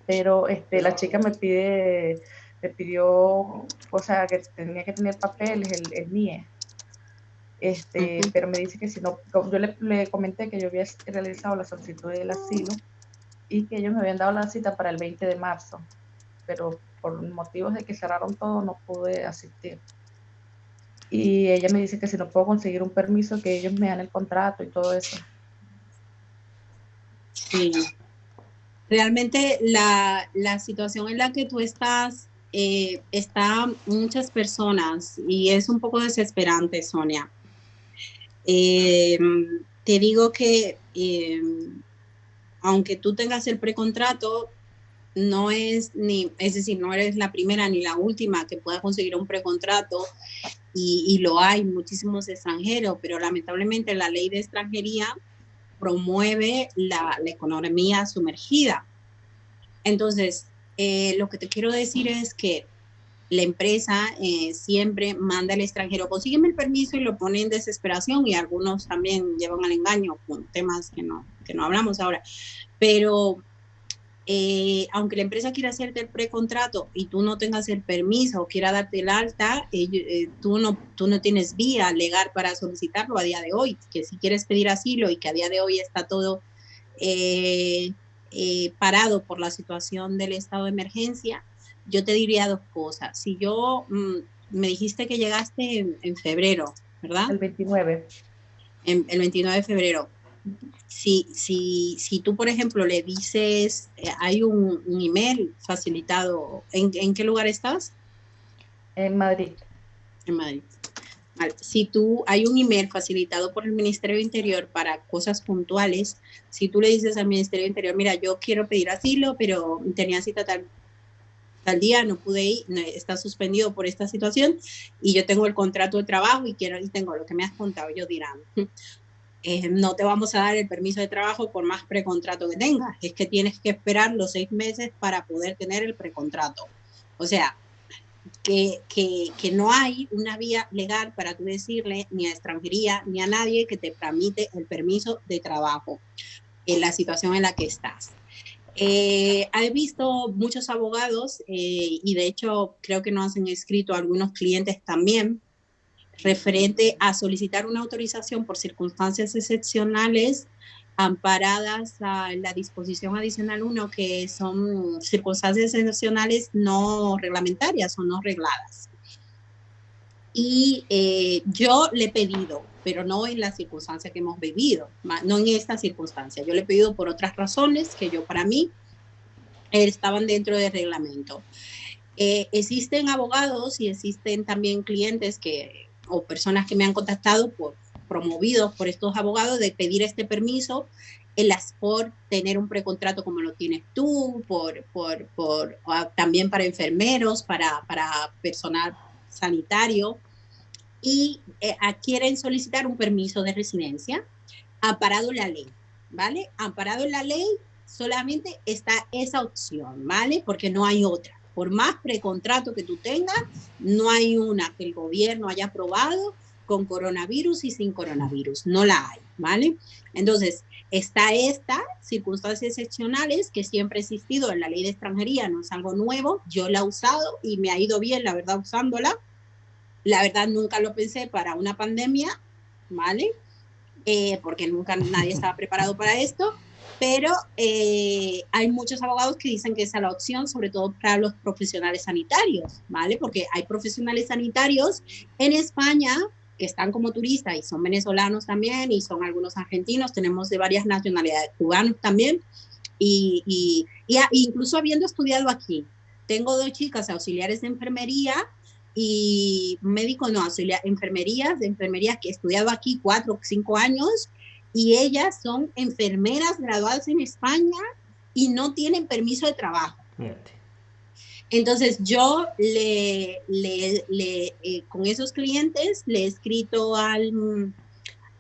Pero este, la chica me pide, me pidió, o sea, que tenía que tener papeles, el, el NIE. Este, pero me dice que si no, yo le, le, comenté que yo había realizado la solicitud del asilo y que ellos me habían dado la cita para el 20 de marzo, pero por motivos de que cerraron todo no pude asistir. Y ella me dice que si no puedo conseguir un permiso, que ellos me dan el contrato y todo eso. Sí. Realmente la, situación en la que tú estás, eh, está muchas personas y es un poco desesperante, Sonia. Eh, te digo que eh, aunque tú tengas el precontrato, no es ni, es decir, no eres la primera ni la última que pueda conseguir un precontrato y, y lo hay muchísimos extranjeros, pero lamentablemente la ley de extranjería promueve la, economía sumergida. Entonces, eh, lo que te quiero decir es que la empresa eh, siempre manda al extranjero, consígueme el permiso y lo pone en desesperación y algunos también llevan al engaño con temas que no, que no hablamos ahora. Pero eh, aunque la empresa quiera hacerte el precontrato y tú no tengas el permiso o quiera darte el alta, eh, tú, no, tú no tienes vía legal para solicitarlo a día de hoy, que si quieres pedir asilo y que a día de hoy está todo parado por la situación del estado de emergencia, yo te diría dos cosas. Si yo, mm, me dijiste que llegaste en, febrero, ¿verdad? El 29. el 29 de febrero. Si, si, si tú, por ejemplo, le dices, eh, hay un, email facilitado, ¿en, ¿en, qué lugar estás? En Madrid. En Madrid. Si tú, hay un email facilitado por el Ministerio de Interior para cosas puntuales, si tú le dices al Ministerio de Interior, mira, yo quiero pedir asilo, pero tenía cita tal tal día no pude ir, está suspendido por esta situación y yo tengo el contrato de trabajo y quiero y tengo lo que me has contado, yo dirán, eh, no te vamos a dar el permiso de trabajo por más precontrato que tengas, es que tienes que esperar los seis meses para poder tener el precontrato. O sea, que, que, no hay una vía legal para tú decirle ni a extranjería ni a nadie que te tramite el permiso de trabajo en la situación en la que estás. Eh, he visto muchos abogados eh, y de hecho creo que nos han escrito algunos clientes también referente a solicitar una autorización por circunstancias excepcionales amparadas a la disposición adicional 1, que son circunstancias excepcionales no reglamentarias o no regladas. Y eh, yo le he pedido, pero no en la circunstancia que hemos vivido, no en esta circunstancia. Yo le he pedido por otras razones que yo para mí estaban dentro del reglamento. Eh, existen abogados y existen también clientes que, o personas que me han contactado por promovidos por estos abogados de pedir este permiso las por tener un precontrato como lo tienes tú, por, por, por también para enfermeros, para, para personal sanitario y eh, quieren solicitar un permiso de residencia amparado en la ley, ¿vale? Amparado en la ley solamente está esa opción, ¿vale? Porque no hay otra. Por más precontrato que tú tengas, no hay una que el gobierno haya aprobado con coronavirus y sin coronavirus, no la hay, ¿vale? Entonces, está esta circunstancias excepcionales que siempre ha existido en la ley de extranjería, no es algo nuevo, yo la he usado y me ha ido bien, la verdad, usándola, la verdad, nunca lo pensé para una pandemia, ¿vale? Eh, porque nunca nadie estaba preparado para esto, pero eh, hay muchos abogados que dicen que esa es la opción, sobre todo para los profesionales sanitarios, ¿vale? Porque hay profesionales sanitarios en España que están como turistas y son venezolanos también y son algunos argentinos, tenemos de varias nacionalidades, cubanos también, y, y, y incluso habiendo estudiado aquí. Tengo dos chicas auxiliares de enfermería y médico no, auxiliar, enfermerías, de enfermerías que he estudiado aquí cuatro o cinco años y ellas son enfermeras graduadas en España y no tienen permiso de trabajo. Entonces yo le, le, le eh, con esos clientes le he escrito al,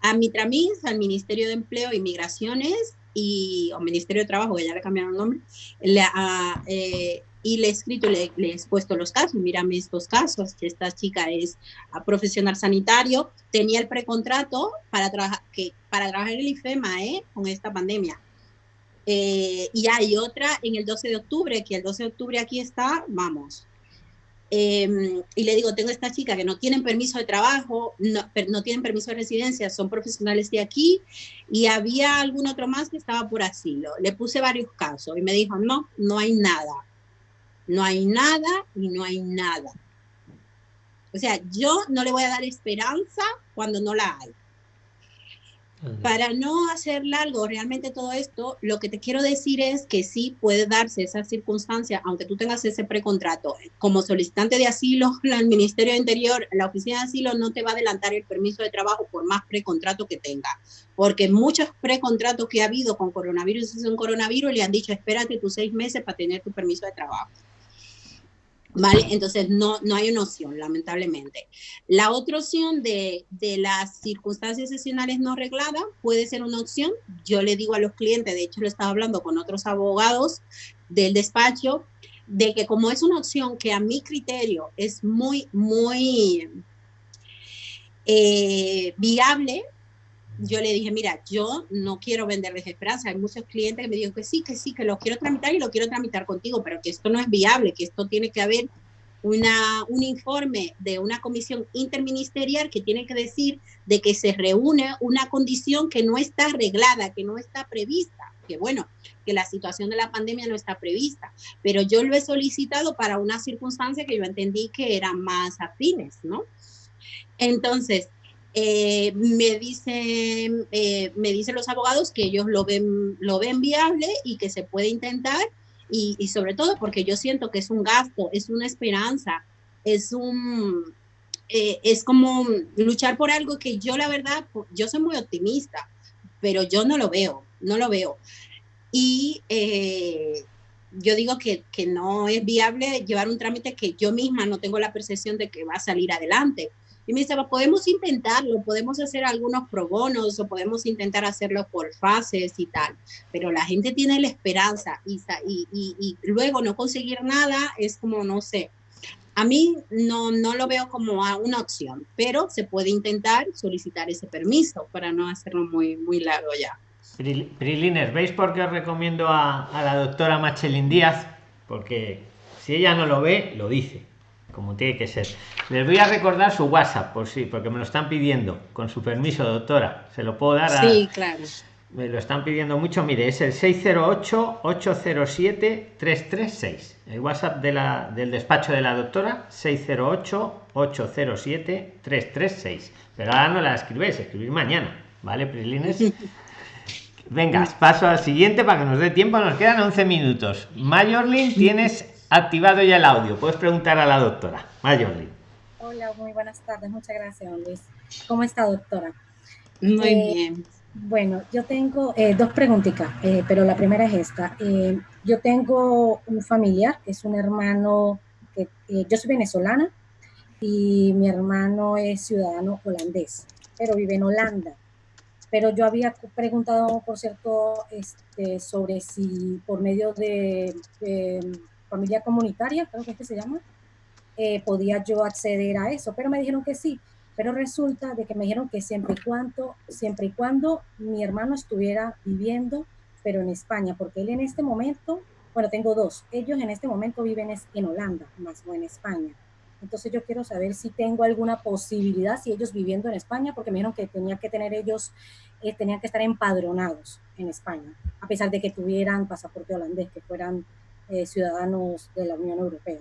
a Mitramis, al Ministerio de Empleo e Migraciones y, o Ministerio de Trabajo, que ya le cambiaron el nombre, le, a, eh, y le he escrito, le, le, he expuesto los casos, mírame estos casos, que esta chica es profesional sanitario, tenía el precontrato para, trabajar que, para trabajar en el IFEMA ¿eh? con esta pandemia. Eh, y hay otra en el 12 de octubre, que el 12 de octubre aquí está, vamos. Eh, y le digo, tengo esta chica que no tienen permiso de trabajo, no, no tienen permiso de residencia, son profesionales de aquí, y había algún otro más que estaba por asilo. Le puse varios casos y me dijo, no, no hay nada no hay nada y no hay nada. O sea, yo no le voy a dar esperanza cuando no la hay. Para no hacer largo realmente todo esto, lo que te quiero decir es que sí puede darse esa circunstancia, aunque tú tengas ese precontrato. Como solicitante de asilo, el Ministerio de Interior, la Oficina de Asilo no te va a adelantar el permiso de trabajo por más precontrato que tenga, porque muchos precontratos que ha habido con coronavirus y sin coronavirus le han dicho, espérate tus seis meses para tener tu permiso de trabajo. ¿Vale? Entonces no, no hay una opción, lamentablemente. La otra opción de, de, las circunstancias excepcionales no regladas puede ser una opción. Yo le digo a los clientes, de hecho lo estaba hablando con otros abogados del despacho, de que como es una opción que a mi criterio es muy, muy eh, viable, yo le dije, mira, yo no quiero venderles esperanza. Hay muchos clientes que me dijeron que sí, que sí, que lo quiero tramitar y lo quiero tramitar contigo, pero que esto no es viable, que esto tiene que haber una, un informe de una comisión interministerial que tiene que decir de que se reúne una condición que no está arreglada, que no está prevista, que bueno, que la situación de la pandemia no está prevista, pero yo lo he solicitado para una circunstancia que yo entendí que eran más afines, ¿no? Entonces, eh, me, dicen, eh, me dicen los abogados que ellos lo ven, lo ven viable y que se puede intentar y, sobre todo porque yo siento que es un gasto, es una esperanza, es un, eh, es como luchar por algo que yo la verdad, yo soy muy optimista, pero yo no lo veo, no lo veo. Y yo digo que, que, no es viable llevar un trámite que yo misma no tengo la percepción de que va a salir adelante. Y me dice, podemos intentarlo, podemos hacer algunos pro bonos o podemos intentar hacerlo por fases y tal, pero la gente tiene la esperanza y, y, y, luego no conseguir nada es como, no sé, a mí no, no lo veo como una opción, pero se puede intentar solicitar ese permiso para no hacerlo muy, muy largo ya. Prilines, ¿veis por qué os recomiendo a, a la doctora Machelin Díaz? Porque si ella no lo ve, lo dice como tiene que ser. Les voy a recordar su WhatsApp, por sí, porque me lo están pidiendo. Con su permiso, doctora. ¿Se lo puedo dar? Sí, claro. Me lo están pidiendo mucho. Mire, es el 608-807-336. El WhatsApp de la, del despacho de la doctora, 608-807-336. Pero ahora no la escribéis, escribir mañana. ¿Vale, Prilines? Venga, paso al siguiente para que nos dé tiempo. Nos quedan 11 minutos. Mayorlin, tienes activado ya el audio. Puedes preguntar a la doctora. Mayoli. Hola, muy buenas tardes. Muchas gracias, Luis. ¿Cómo está, doctora? Muy eh, bien. Bueno, yo tengo eh, dos preguntitas, eh, pero la primera es esta. yo tengo un familiar que es un hermano, que yo soy venezolana y mi hermano es ciudadano holandés, pero vive en Holanda. Pero yo había preguntado, por cierto, este, sobre si por medio de familia comunitaria, creo que es que se llama, eh, podía yo acceder a eso, pero me dijeron que sí. Pero resulta de que me dijeron que siempre y cuando, siempre y cuando mi hermano estuviera viviendo, pero en España, porque él en este momento, bueno, tengo dos, ellos en este momento viven en Holanda, más no en España. Entonces yo quiero saber si tengo alguna posibilidad, si ellos viviendo en España, porque me dijeron que tenía que tener ellos, eh, que estar empadronados en España, a pesar de que tuvieran pasaporte holandés, que fueran eh, ciudadanos de la Unión Europea.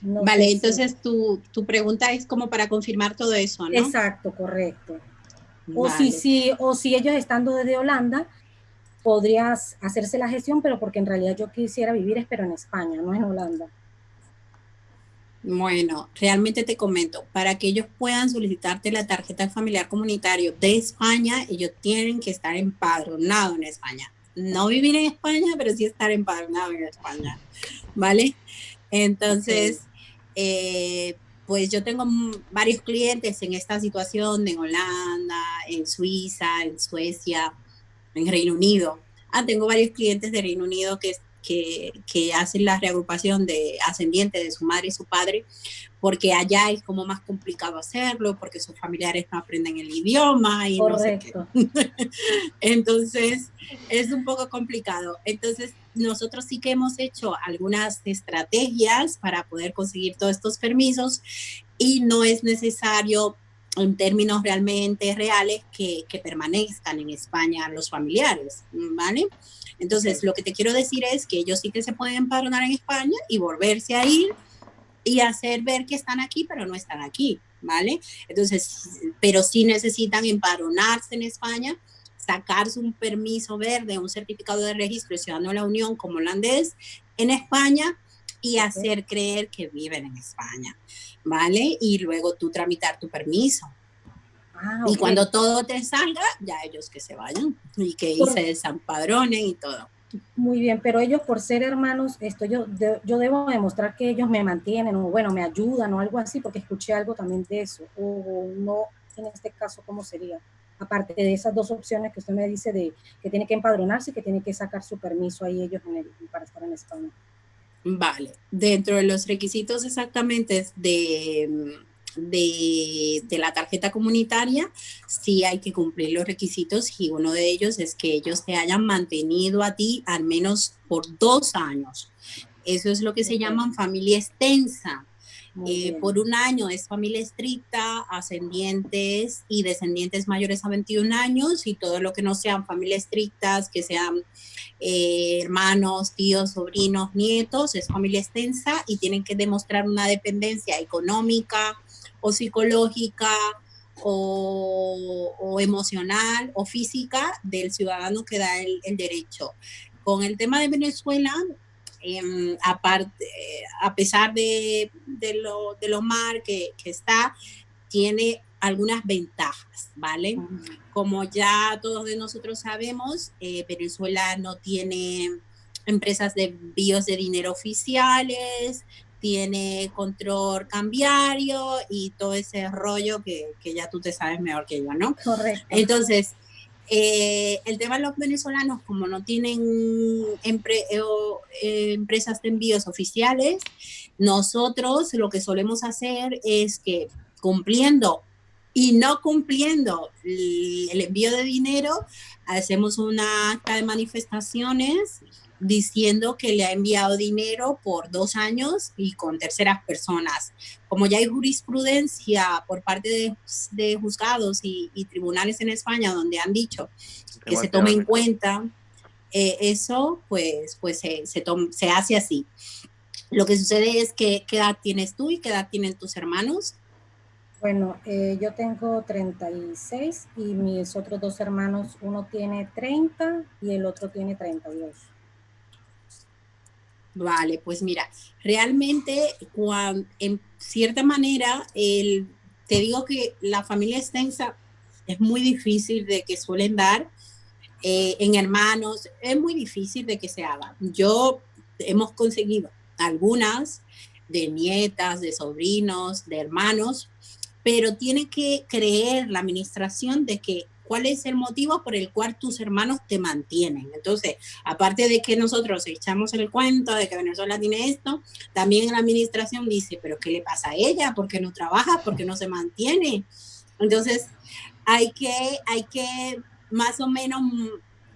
vale, entonces tu, tu, pregunta es como para confirmar todo eso, ¿no? Exacto, correcto. O, si, si, o si ellos estando desde Holanda, podrías hacerse la gestión, pero porque en realidad yo quisiera vivir, pero en España, no en Holanda. Bueno, realmente te comento, para que ellos puedan solicitarte la tarjeta familiar comunitario de España, ellos tienen que estar empadronados en España no vivir en España, pero sí estar empadronado en España, ¿vale? Entonces, eh, pues yo tengo varios clientes en esta situación, en Holanda, en Suiza, en Suecia, en Reino Unido. Ah, tengo varios clientes de Reino Unido que que, hacen la reagrupación de ascendientes de su madre y su padre, porque allá es como más complicado hacerlo, porque sus familiares no aprenden el idioma y no sé qué. Entonces, es un poco complicado. Entonces, nosotros sí que hemos hecho algunas estrategias para poder conseguir todos estos permisos y no es necesario en términos realmente reales que, que permanezcan en España los familiares, ¿vale? Entonces, lo que te quiero decir es que ellos sí que se pueden empadronar en España y volverse a ir y hacer ver que están aquí, pero no están aquí, ¿vale? Entonces, pero sí necesitan empadronarse en España, sacarse un permiso verde, un certificado de registro de ciudadano de la Unión como holandés en España y hacer creer que viven en España, ¿vale? Y luego tú tramitar tu permiso. Ah, y cuando todo te salga, ya ellos que se vayan y que se desampadronen y todo. Muy bien, pero ellos por ser hermanos, esto yo, yo debo demostrar que ellos me mantienen o bueno, me ayudan o algo así, porque escuché algo también de eso, o no, en este caso, ¿cómo sería? aparte de esas dos opciones que usted me dice de que tiene que empadronarse y que tiene que sacar su permiso ahí ellos para estar en España. Vale, dentro de los requisitos exactamente de, de, de, la tarjeta comunitaria, sí hay que cumplir los requisitos y uno de ellos es que ellos te hayan mantenido a ti al menos por dos años. Eso es lo que se llama familia extensa. Eh, por un año es familia estricta, ascendientes y descendientes mayores a 21 años y todo lo que no sean familias estrictas, que sean eh, hermanos, tíos, sobrinos, nietos, es familia extensa y tienen que demostrar una dependencia económica o psicológica o, emocional o física del ciudadano que da el, el derecho. Con el tema de Venezuela, Em, aparte, a pesar de, lo, de lo mal que, está, tiene algunas ventajas, ¿vale? Como ya todos de nosotros sabemos, eh, Venezuela no tiene empresas de envíos de dinero oficiales, tiene control cambiario y todo ese rollo que, que, ya tú te sabes mejor que yo, ¿no? Correcto. Entonces, eh, el tema de los venezolanos, como no tienen eh, eh, empresas de envíos oficiales, nosotros lo que solemos hacer es que cumpliendo y no cumpliendo el envío de dinero, hacemos una acta de manifestaciones diciendo que le ha enviado dinero por dos años y con terceras personas. Como ya hay jurisprudencia por parte de, juzgados y, tribunales en España donde han dicho que se tome en cuenta eh, eso, pues, pues se, se, hace así. Lo que sucede es que qué edad tienes tú y qué edad tienen tus hermanos. Bueno, eh, yo tengo 36 y mis otros dos hermanos, uno tiene 30 y el otro tiene 32. Vale, pues mira, realmente en cierta manera el, te digo que la familia extensa es muy difícil de que suelen dar eh, en hermanos, es muy difícil de que se haga. Yo hemos conseguido algunas de nietas, de sobrinos, de hermanos, pero tiene que creer la administración de que cuál es el motivo por el cual tus hermanos te mantienen. Entonces, aparte de que nosotros echamos el cuento de que Venezuela tiene esto, también la administración dice, pero ¿qué le pasa a ella? ¿Por qué no trabaja? ¿Por qué no se mantiene? Entonces, hay que, hay que más o menos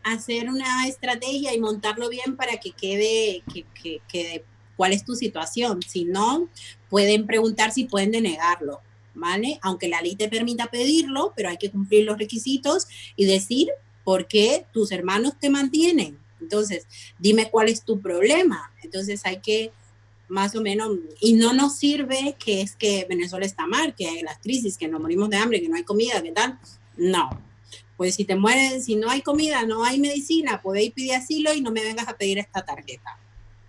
hacer una estrategia y montarlo bien para que quede, que, que, cuál es tu situación. Si no, pueden preguntar si pueden denegarlo. ¿Vale? Aunque la ley te permita pedirlo, pero hay que cumplir los requisitos y decir por qué tus hermanos te mantienen. Entonces, dime cuál es tu problema. Entonces hay que más o menos, y no nos sirve que es que Venezuela está mal, que hay las crisis, que nos morimos de hambre, que no hay comida, ¿qué tal? No. Pues si te mueres, si no hay comida, no hay medicina, podéis pedir asilo y no me vengas a pedir esta tarjeta.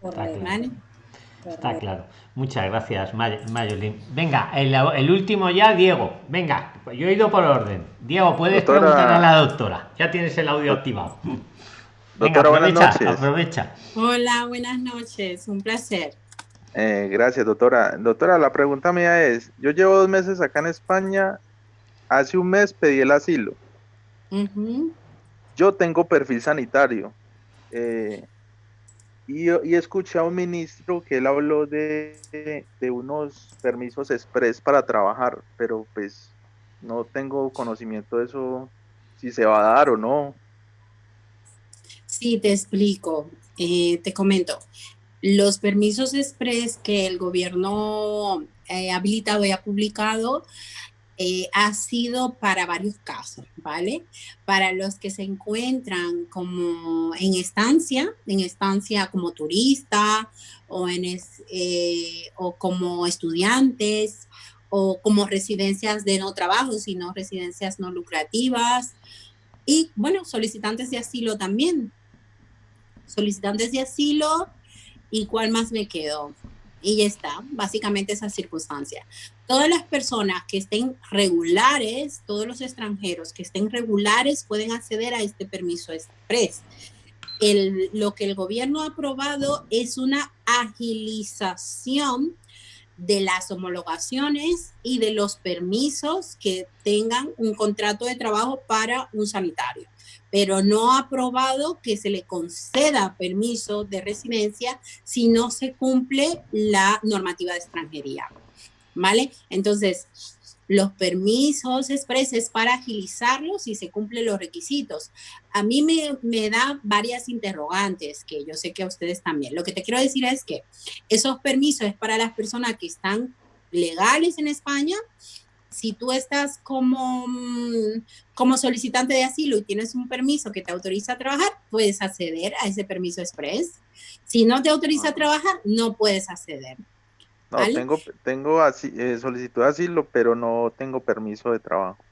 ¿Vale? Está claro. Muchas gracias, Mayolín. Venga, el, último ya, Diego. Venga, yo he ido por orden. Diego, puedes preguntar a la doctora. Ya tienes el audio activado. doctora, buenas noches. Aprovecha. Hola, buenas noches. Un placer. Eh, gracias, doctora. Doctora, la pregunta mía es, yo llevo dos meses acá en España. Hace un mes pedí el asilo. Yo tengo perfil sanitario. Eh, y, y, escuché a un ministro que él habló de, de, unos permisos express para trabajar, pero pues no tengo conocimiento de eso, si se va a dar o no. Sí, te explico, eh, te comento. Los permisos express que el gobierno eh, ha habilitado y ha publicado eh, ha sido para varios casos, ¿vale? Para los que se encuentran como en estancia, en estancia como turista o, en eh, o como estudiantes o como residencias de no trabajo, sino residencias no lucrativas y, bueno, solicitantes de asilo también. Solicitantes de asilo y cuál más me quedó y ya está, básicamente esa circunstancia. Todas las personas que estén regulares, todos los extranjeros que estén regulares pueden acceder a este permiso express. El, lo que el gobierno ha aprobado es una agilización de las homologaciones y de los permisos que tengan un contrato de trabajo para un sanitario, pero no ha aprobado que se le conceda permiso de residencia si no se cumple la normativa de extranjería. ¿Vale? Entonces, los permisos expreses para agilizarlos si se cumplen los requisitos. A mí me, me, da varias interrogantes que yo sé que a ustedes también. Lo que te quiero decir es que esos permisos es para las personas que están legales en España. Si tú estás como, mm, como solicitante de asilo y tienes un permiso que te autoriza a trabajar, puedes acceder a ese permiso express. Si no te autoriza a trabajar, no puedes acceder. No, tengo, tengo así, eh, solicitud de asilo, pero no tengo permiso de trabajo.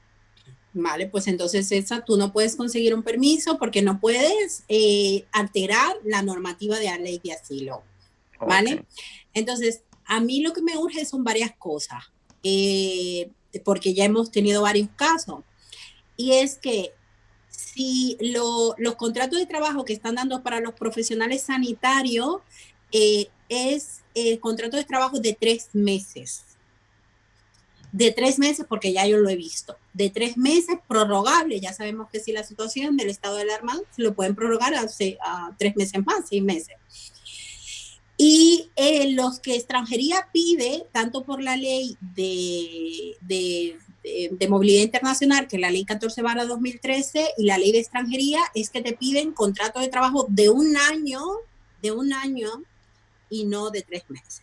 Vale, pues entonces esa tú no puedes conseguir un permiso porque no puedes eh, alterar la normativa de la ley de asilo. ¿Vale? Entonces, a mí lo que me urge son varias cosas, eh, porque ya hemos tenido varios casos. Y es que si los contratos de trabajo que están dando para los profesionales sanitarios es el contrato de trabajo de tres meses. De tres meses, porque ya yo lo he visto. De tres meses prorrogable. Ya sabemos que si la situación del estado de alarma se lo pueden prorrogar a tres meses más, seis meses. Y eh, los que extranjería pide, tanto por la ley de, de, de, movilidad internacional, que es la ley 14 barra 2013, y la ley de extranjería, es que te piden contrato de trabajo de un año, de un año, y no de tres meses.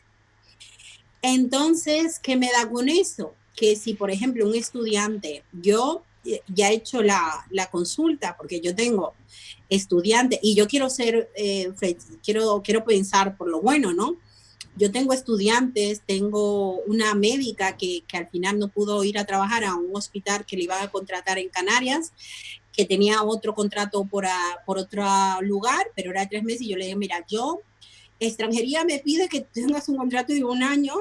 Entonces, ¿qué me da con eso? Que si, por ejemplo, un estudiante, yo ya he hecho la, la consulta porque yo tengo estudiantes y yo quiero ser, eh, quiero, quiero pensar por lo bueno, ¿no? Yo tengo estudiantes, tengo una médica que, que, al final no pudo ir a trabajar a un hospital que le iba a contratar en Canarias, que tenía otro contrato por, a, por otro lugar, pero era tres meses y yo le dije, mira, yo extranjería me pide que tengas un contrato de un año.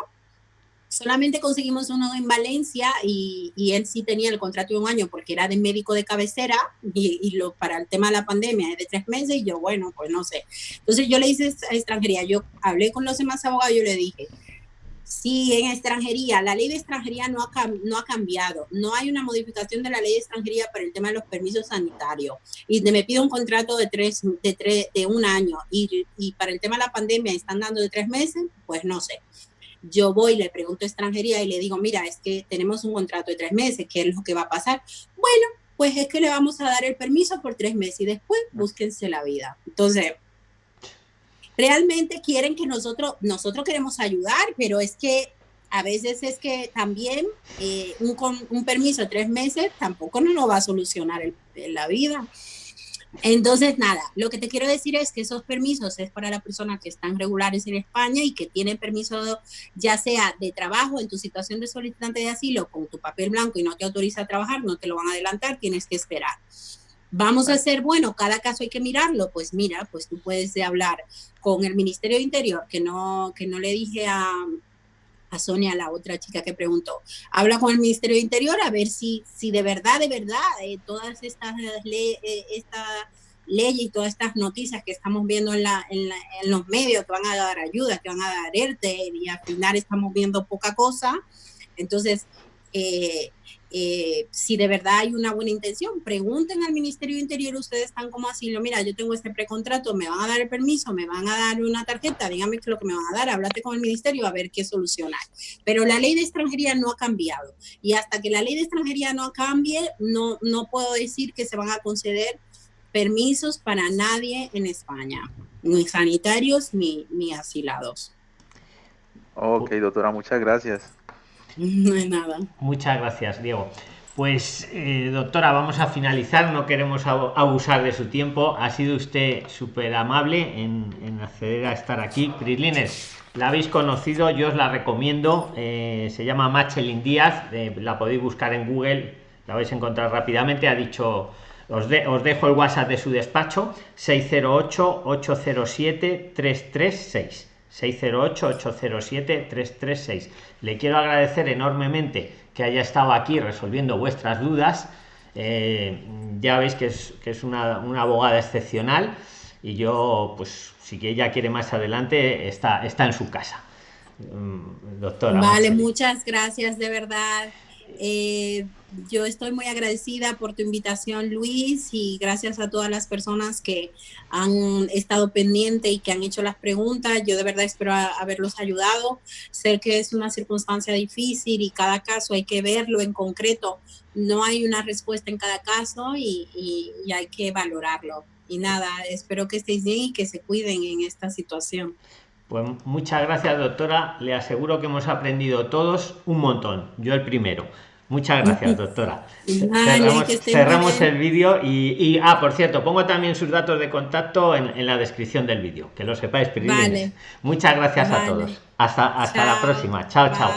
Solamente conseguimos uno en Valencia y, él sí tenía el contrato de un año porque era de médico de cabecera y, lo, para el tema de la pandemia es de tres meses y yo, bueno, pues no sé. Entonces yo le hice extranjería, yo hablé con los demás abogados, yo le dije, si en extranjería, la ley de extranjería no ha, no ha cambiado, no hay una modificación de la ley de extranjería para el tema de los permisos sanitarios y me pide un contrato de tres, de tres, de un año y, y para el tema de la pandemia están dando de tres meses, pues no sé. Yo voy, le pregunto a extranjería y le digo, mira, es que tenemos un contrato de tres meses, ¿qué es lo que va a pasar? Bueno, pues es que le vamos a dar el permiso por tres meses y después búsquense la vida. Entonces, realmente quieren que nosotros, nosotros queremos ayudar, pero es que a veces es que también eh, un, un, permiso de tres meses tampoco nos lo va a solucionar el, la vida. Entonces, nada, lo que te quiero decir es que esos permisos es para las personas que están regulares en España y que tienen permiso ya sea de trabajo en tu situación de solicitante de asilo con tu papel blanco y no te autoriza a trabajar, no te lo van a adelantar, tienes que esperar. Vamos a hacer, bueno, cada caso hay que mirarlo, pues mira, pues tú puedes hablar con el Ministerio de Interior, que no, que no le dije a, a Sonia, la otra chica que preguntó, habla con el Ministerio de Interior a ver si, si de verdad, de verdad, eh, todas estas leyes, eh, esta ley y todas estas noticias que estamos viendo en, la, en, los medios que van a dar ayuda, que van a dar ERTE, y al final estamos viendo poca cosa. Entonces, eh, eh, si de verdad hay una buena intención, pregunten al Ministerio de Interior, ustedes están como asilo, mira, yo tengo este precontrato, me van a dar el permiso, me van a dar una tarjeta, dígame qué es lo que me van a dar, háblate con el Ministerio a ver qué solucionar. Pero la ley de extranjería no ha cambiado y hasta que la ley de extranjería no cambie, no, no puedo decir que se van a conceder permisos para nadie en España, ni sanitarios ni, ni asilados. Ok, doctora, muchas gracias. No hay nada. Muchas gracias, Diego. Pues, eh, doctora, vamos a finalizar, no queremos abusar de su tiempo. Ha sido usted súper amable en, acceder a estar aquí. Prislines, la habéis conocido, yo os la recomiendo. Eh, se llama Machelin Díaz, la podéis buscar en Google, la vais a encontrar rápidamente. Ha dicho, os, os dejo el WhatsApp de su despacho, 608-807-336. 608-807-336. Le quiero agradecer enormemente que haya estado aquí resolviendo vuestras dudas. Eh, ya veis que es, que es una, una, abogada excepcional y yo, pues, si ella quiere más adelante, está, está en su casa. mm, doctora. Vale, muchas gracias de verdad. Eh, yo estoy muy agradecida por tu invitación, Luis, y gracias a todas las personas que han estado pendientes y que han hecho las preguntas. Yo de verdad espero haberlos ayudado. Sé que es una circunstancia difícil y cada caso hay que verlo en concreto. No hay una respuesta en cada caso y, y hay que valorarlo. Y nada, espero que estéis bien y que se cuiden en esta situación. Pues muchas gracias, doctora. Le aseguro que hemos aprendido todos un montón. Yo el primero. Muchas gracias, doctora. cerramos, el vídeo y, ah, por cierto, pongo también sus datos de contacto en, la descripción del vídeo, que lo sepáis. Muchas gracias a todos. Hasta, hasta la próxima. Chao, chao.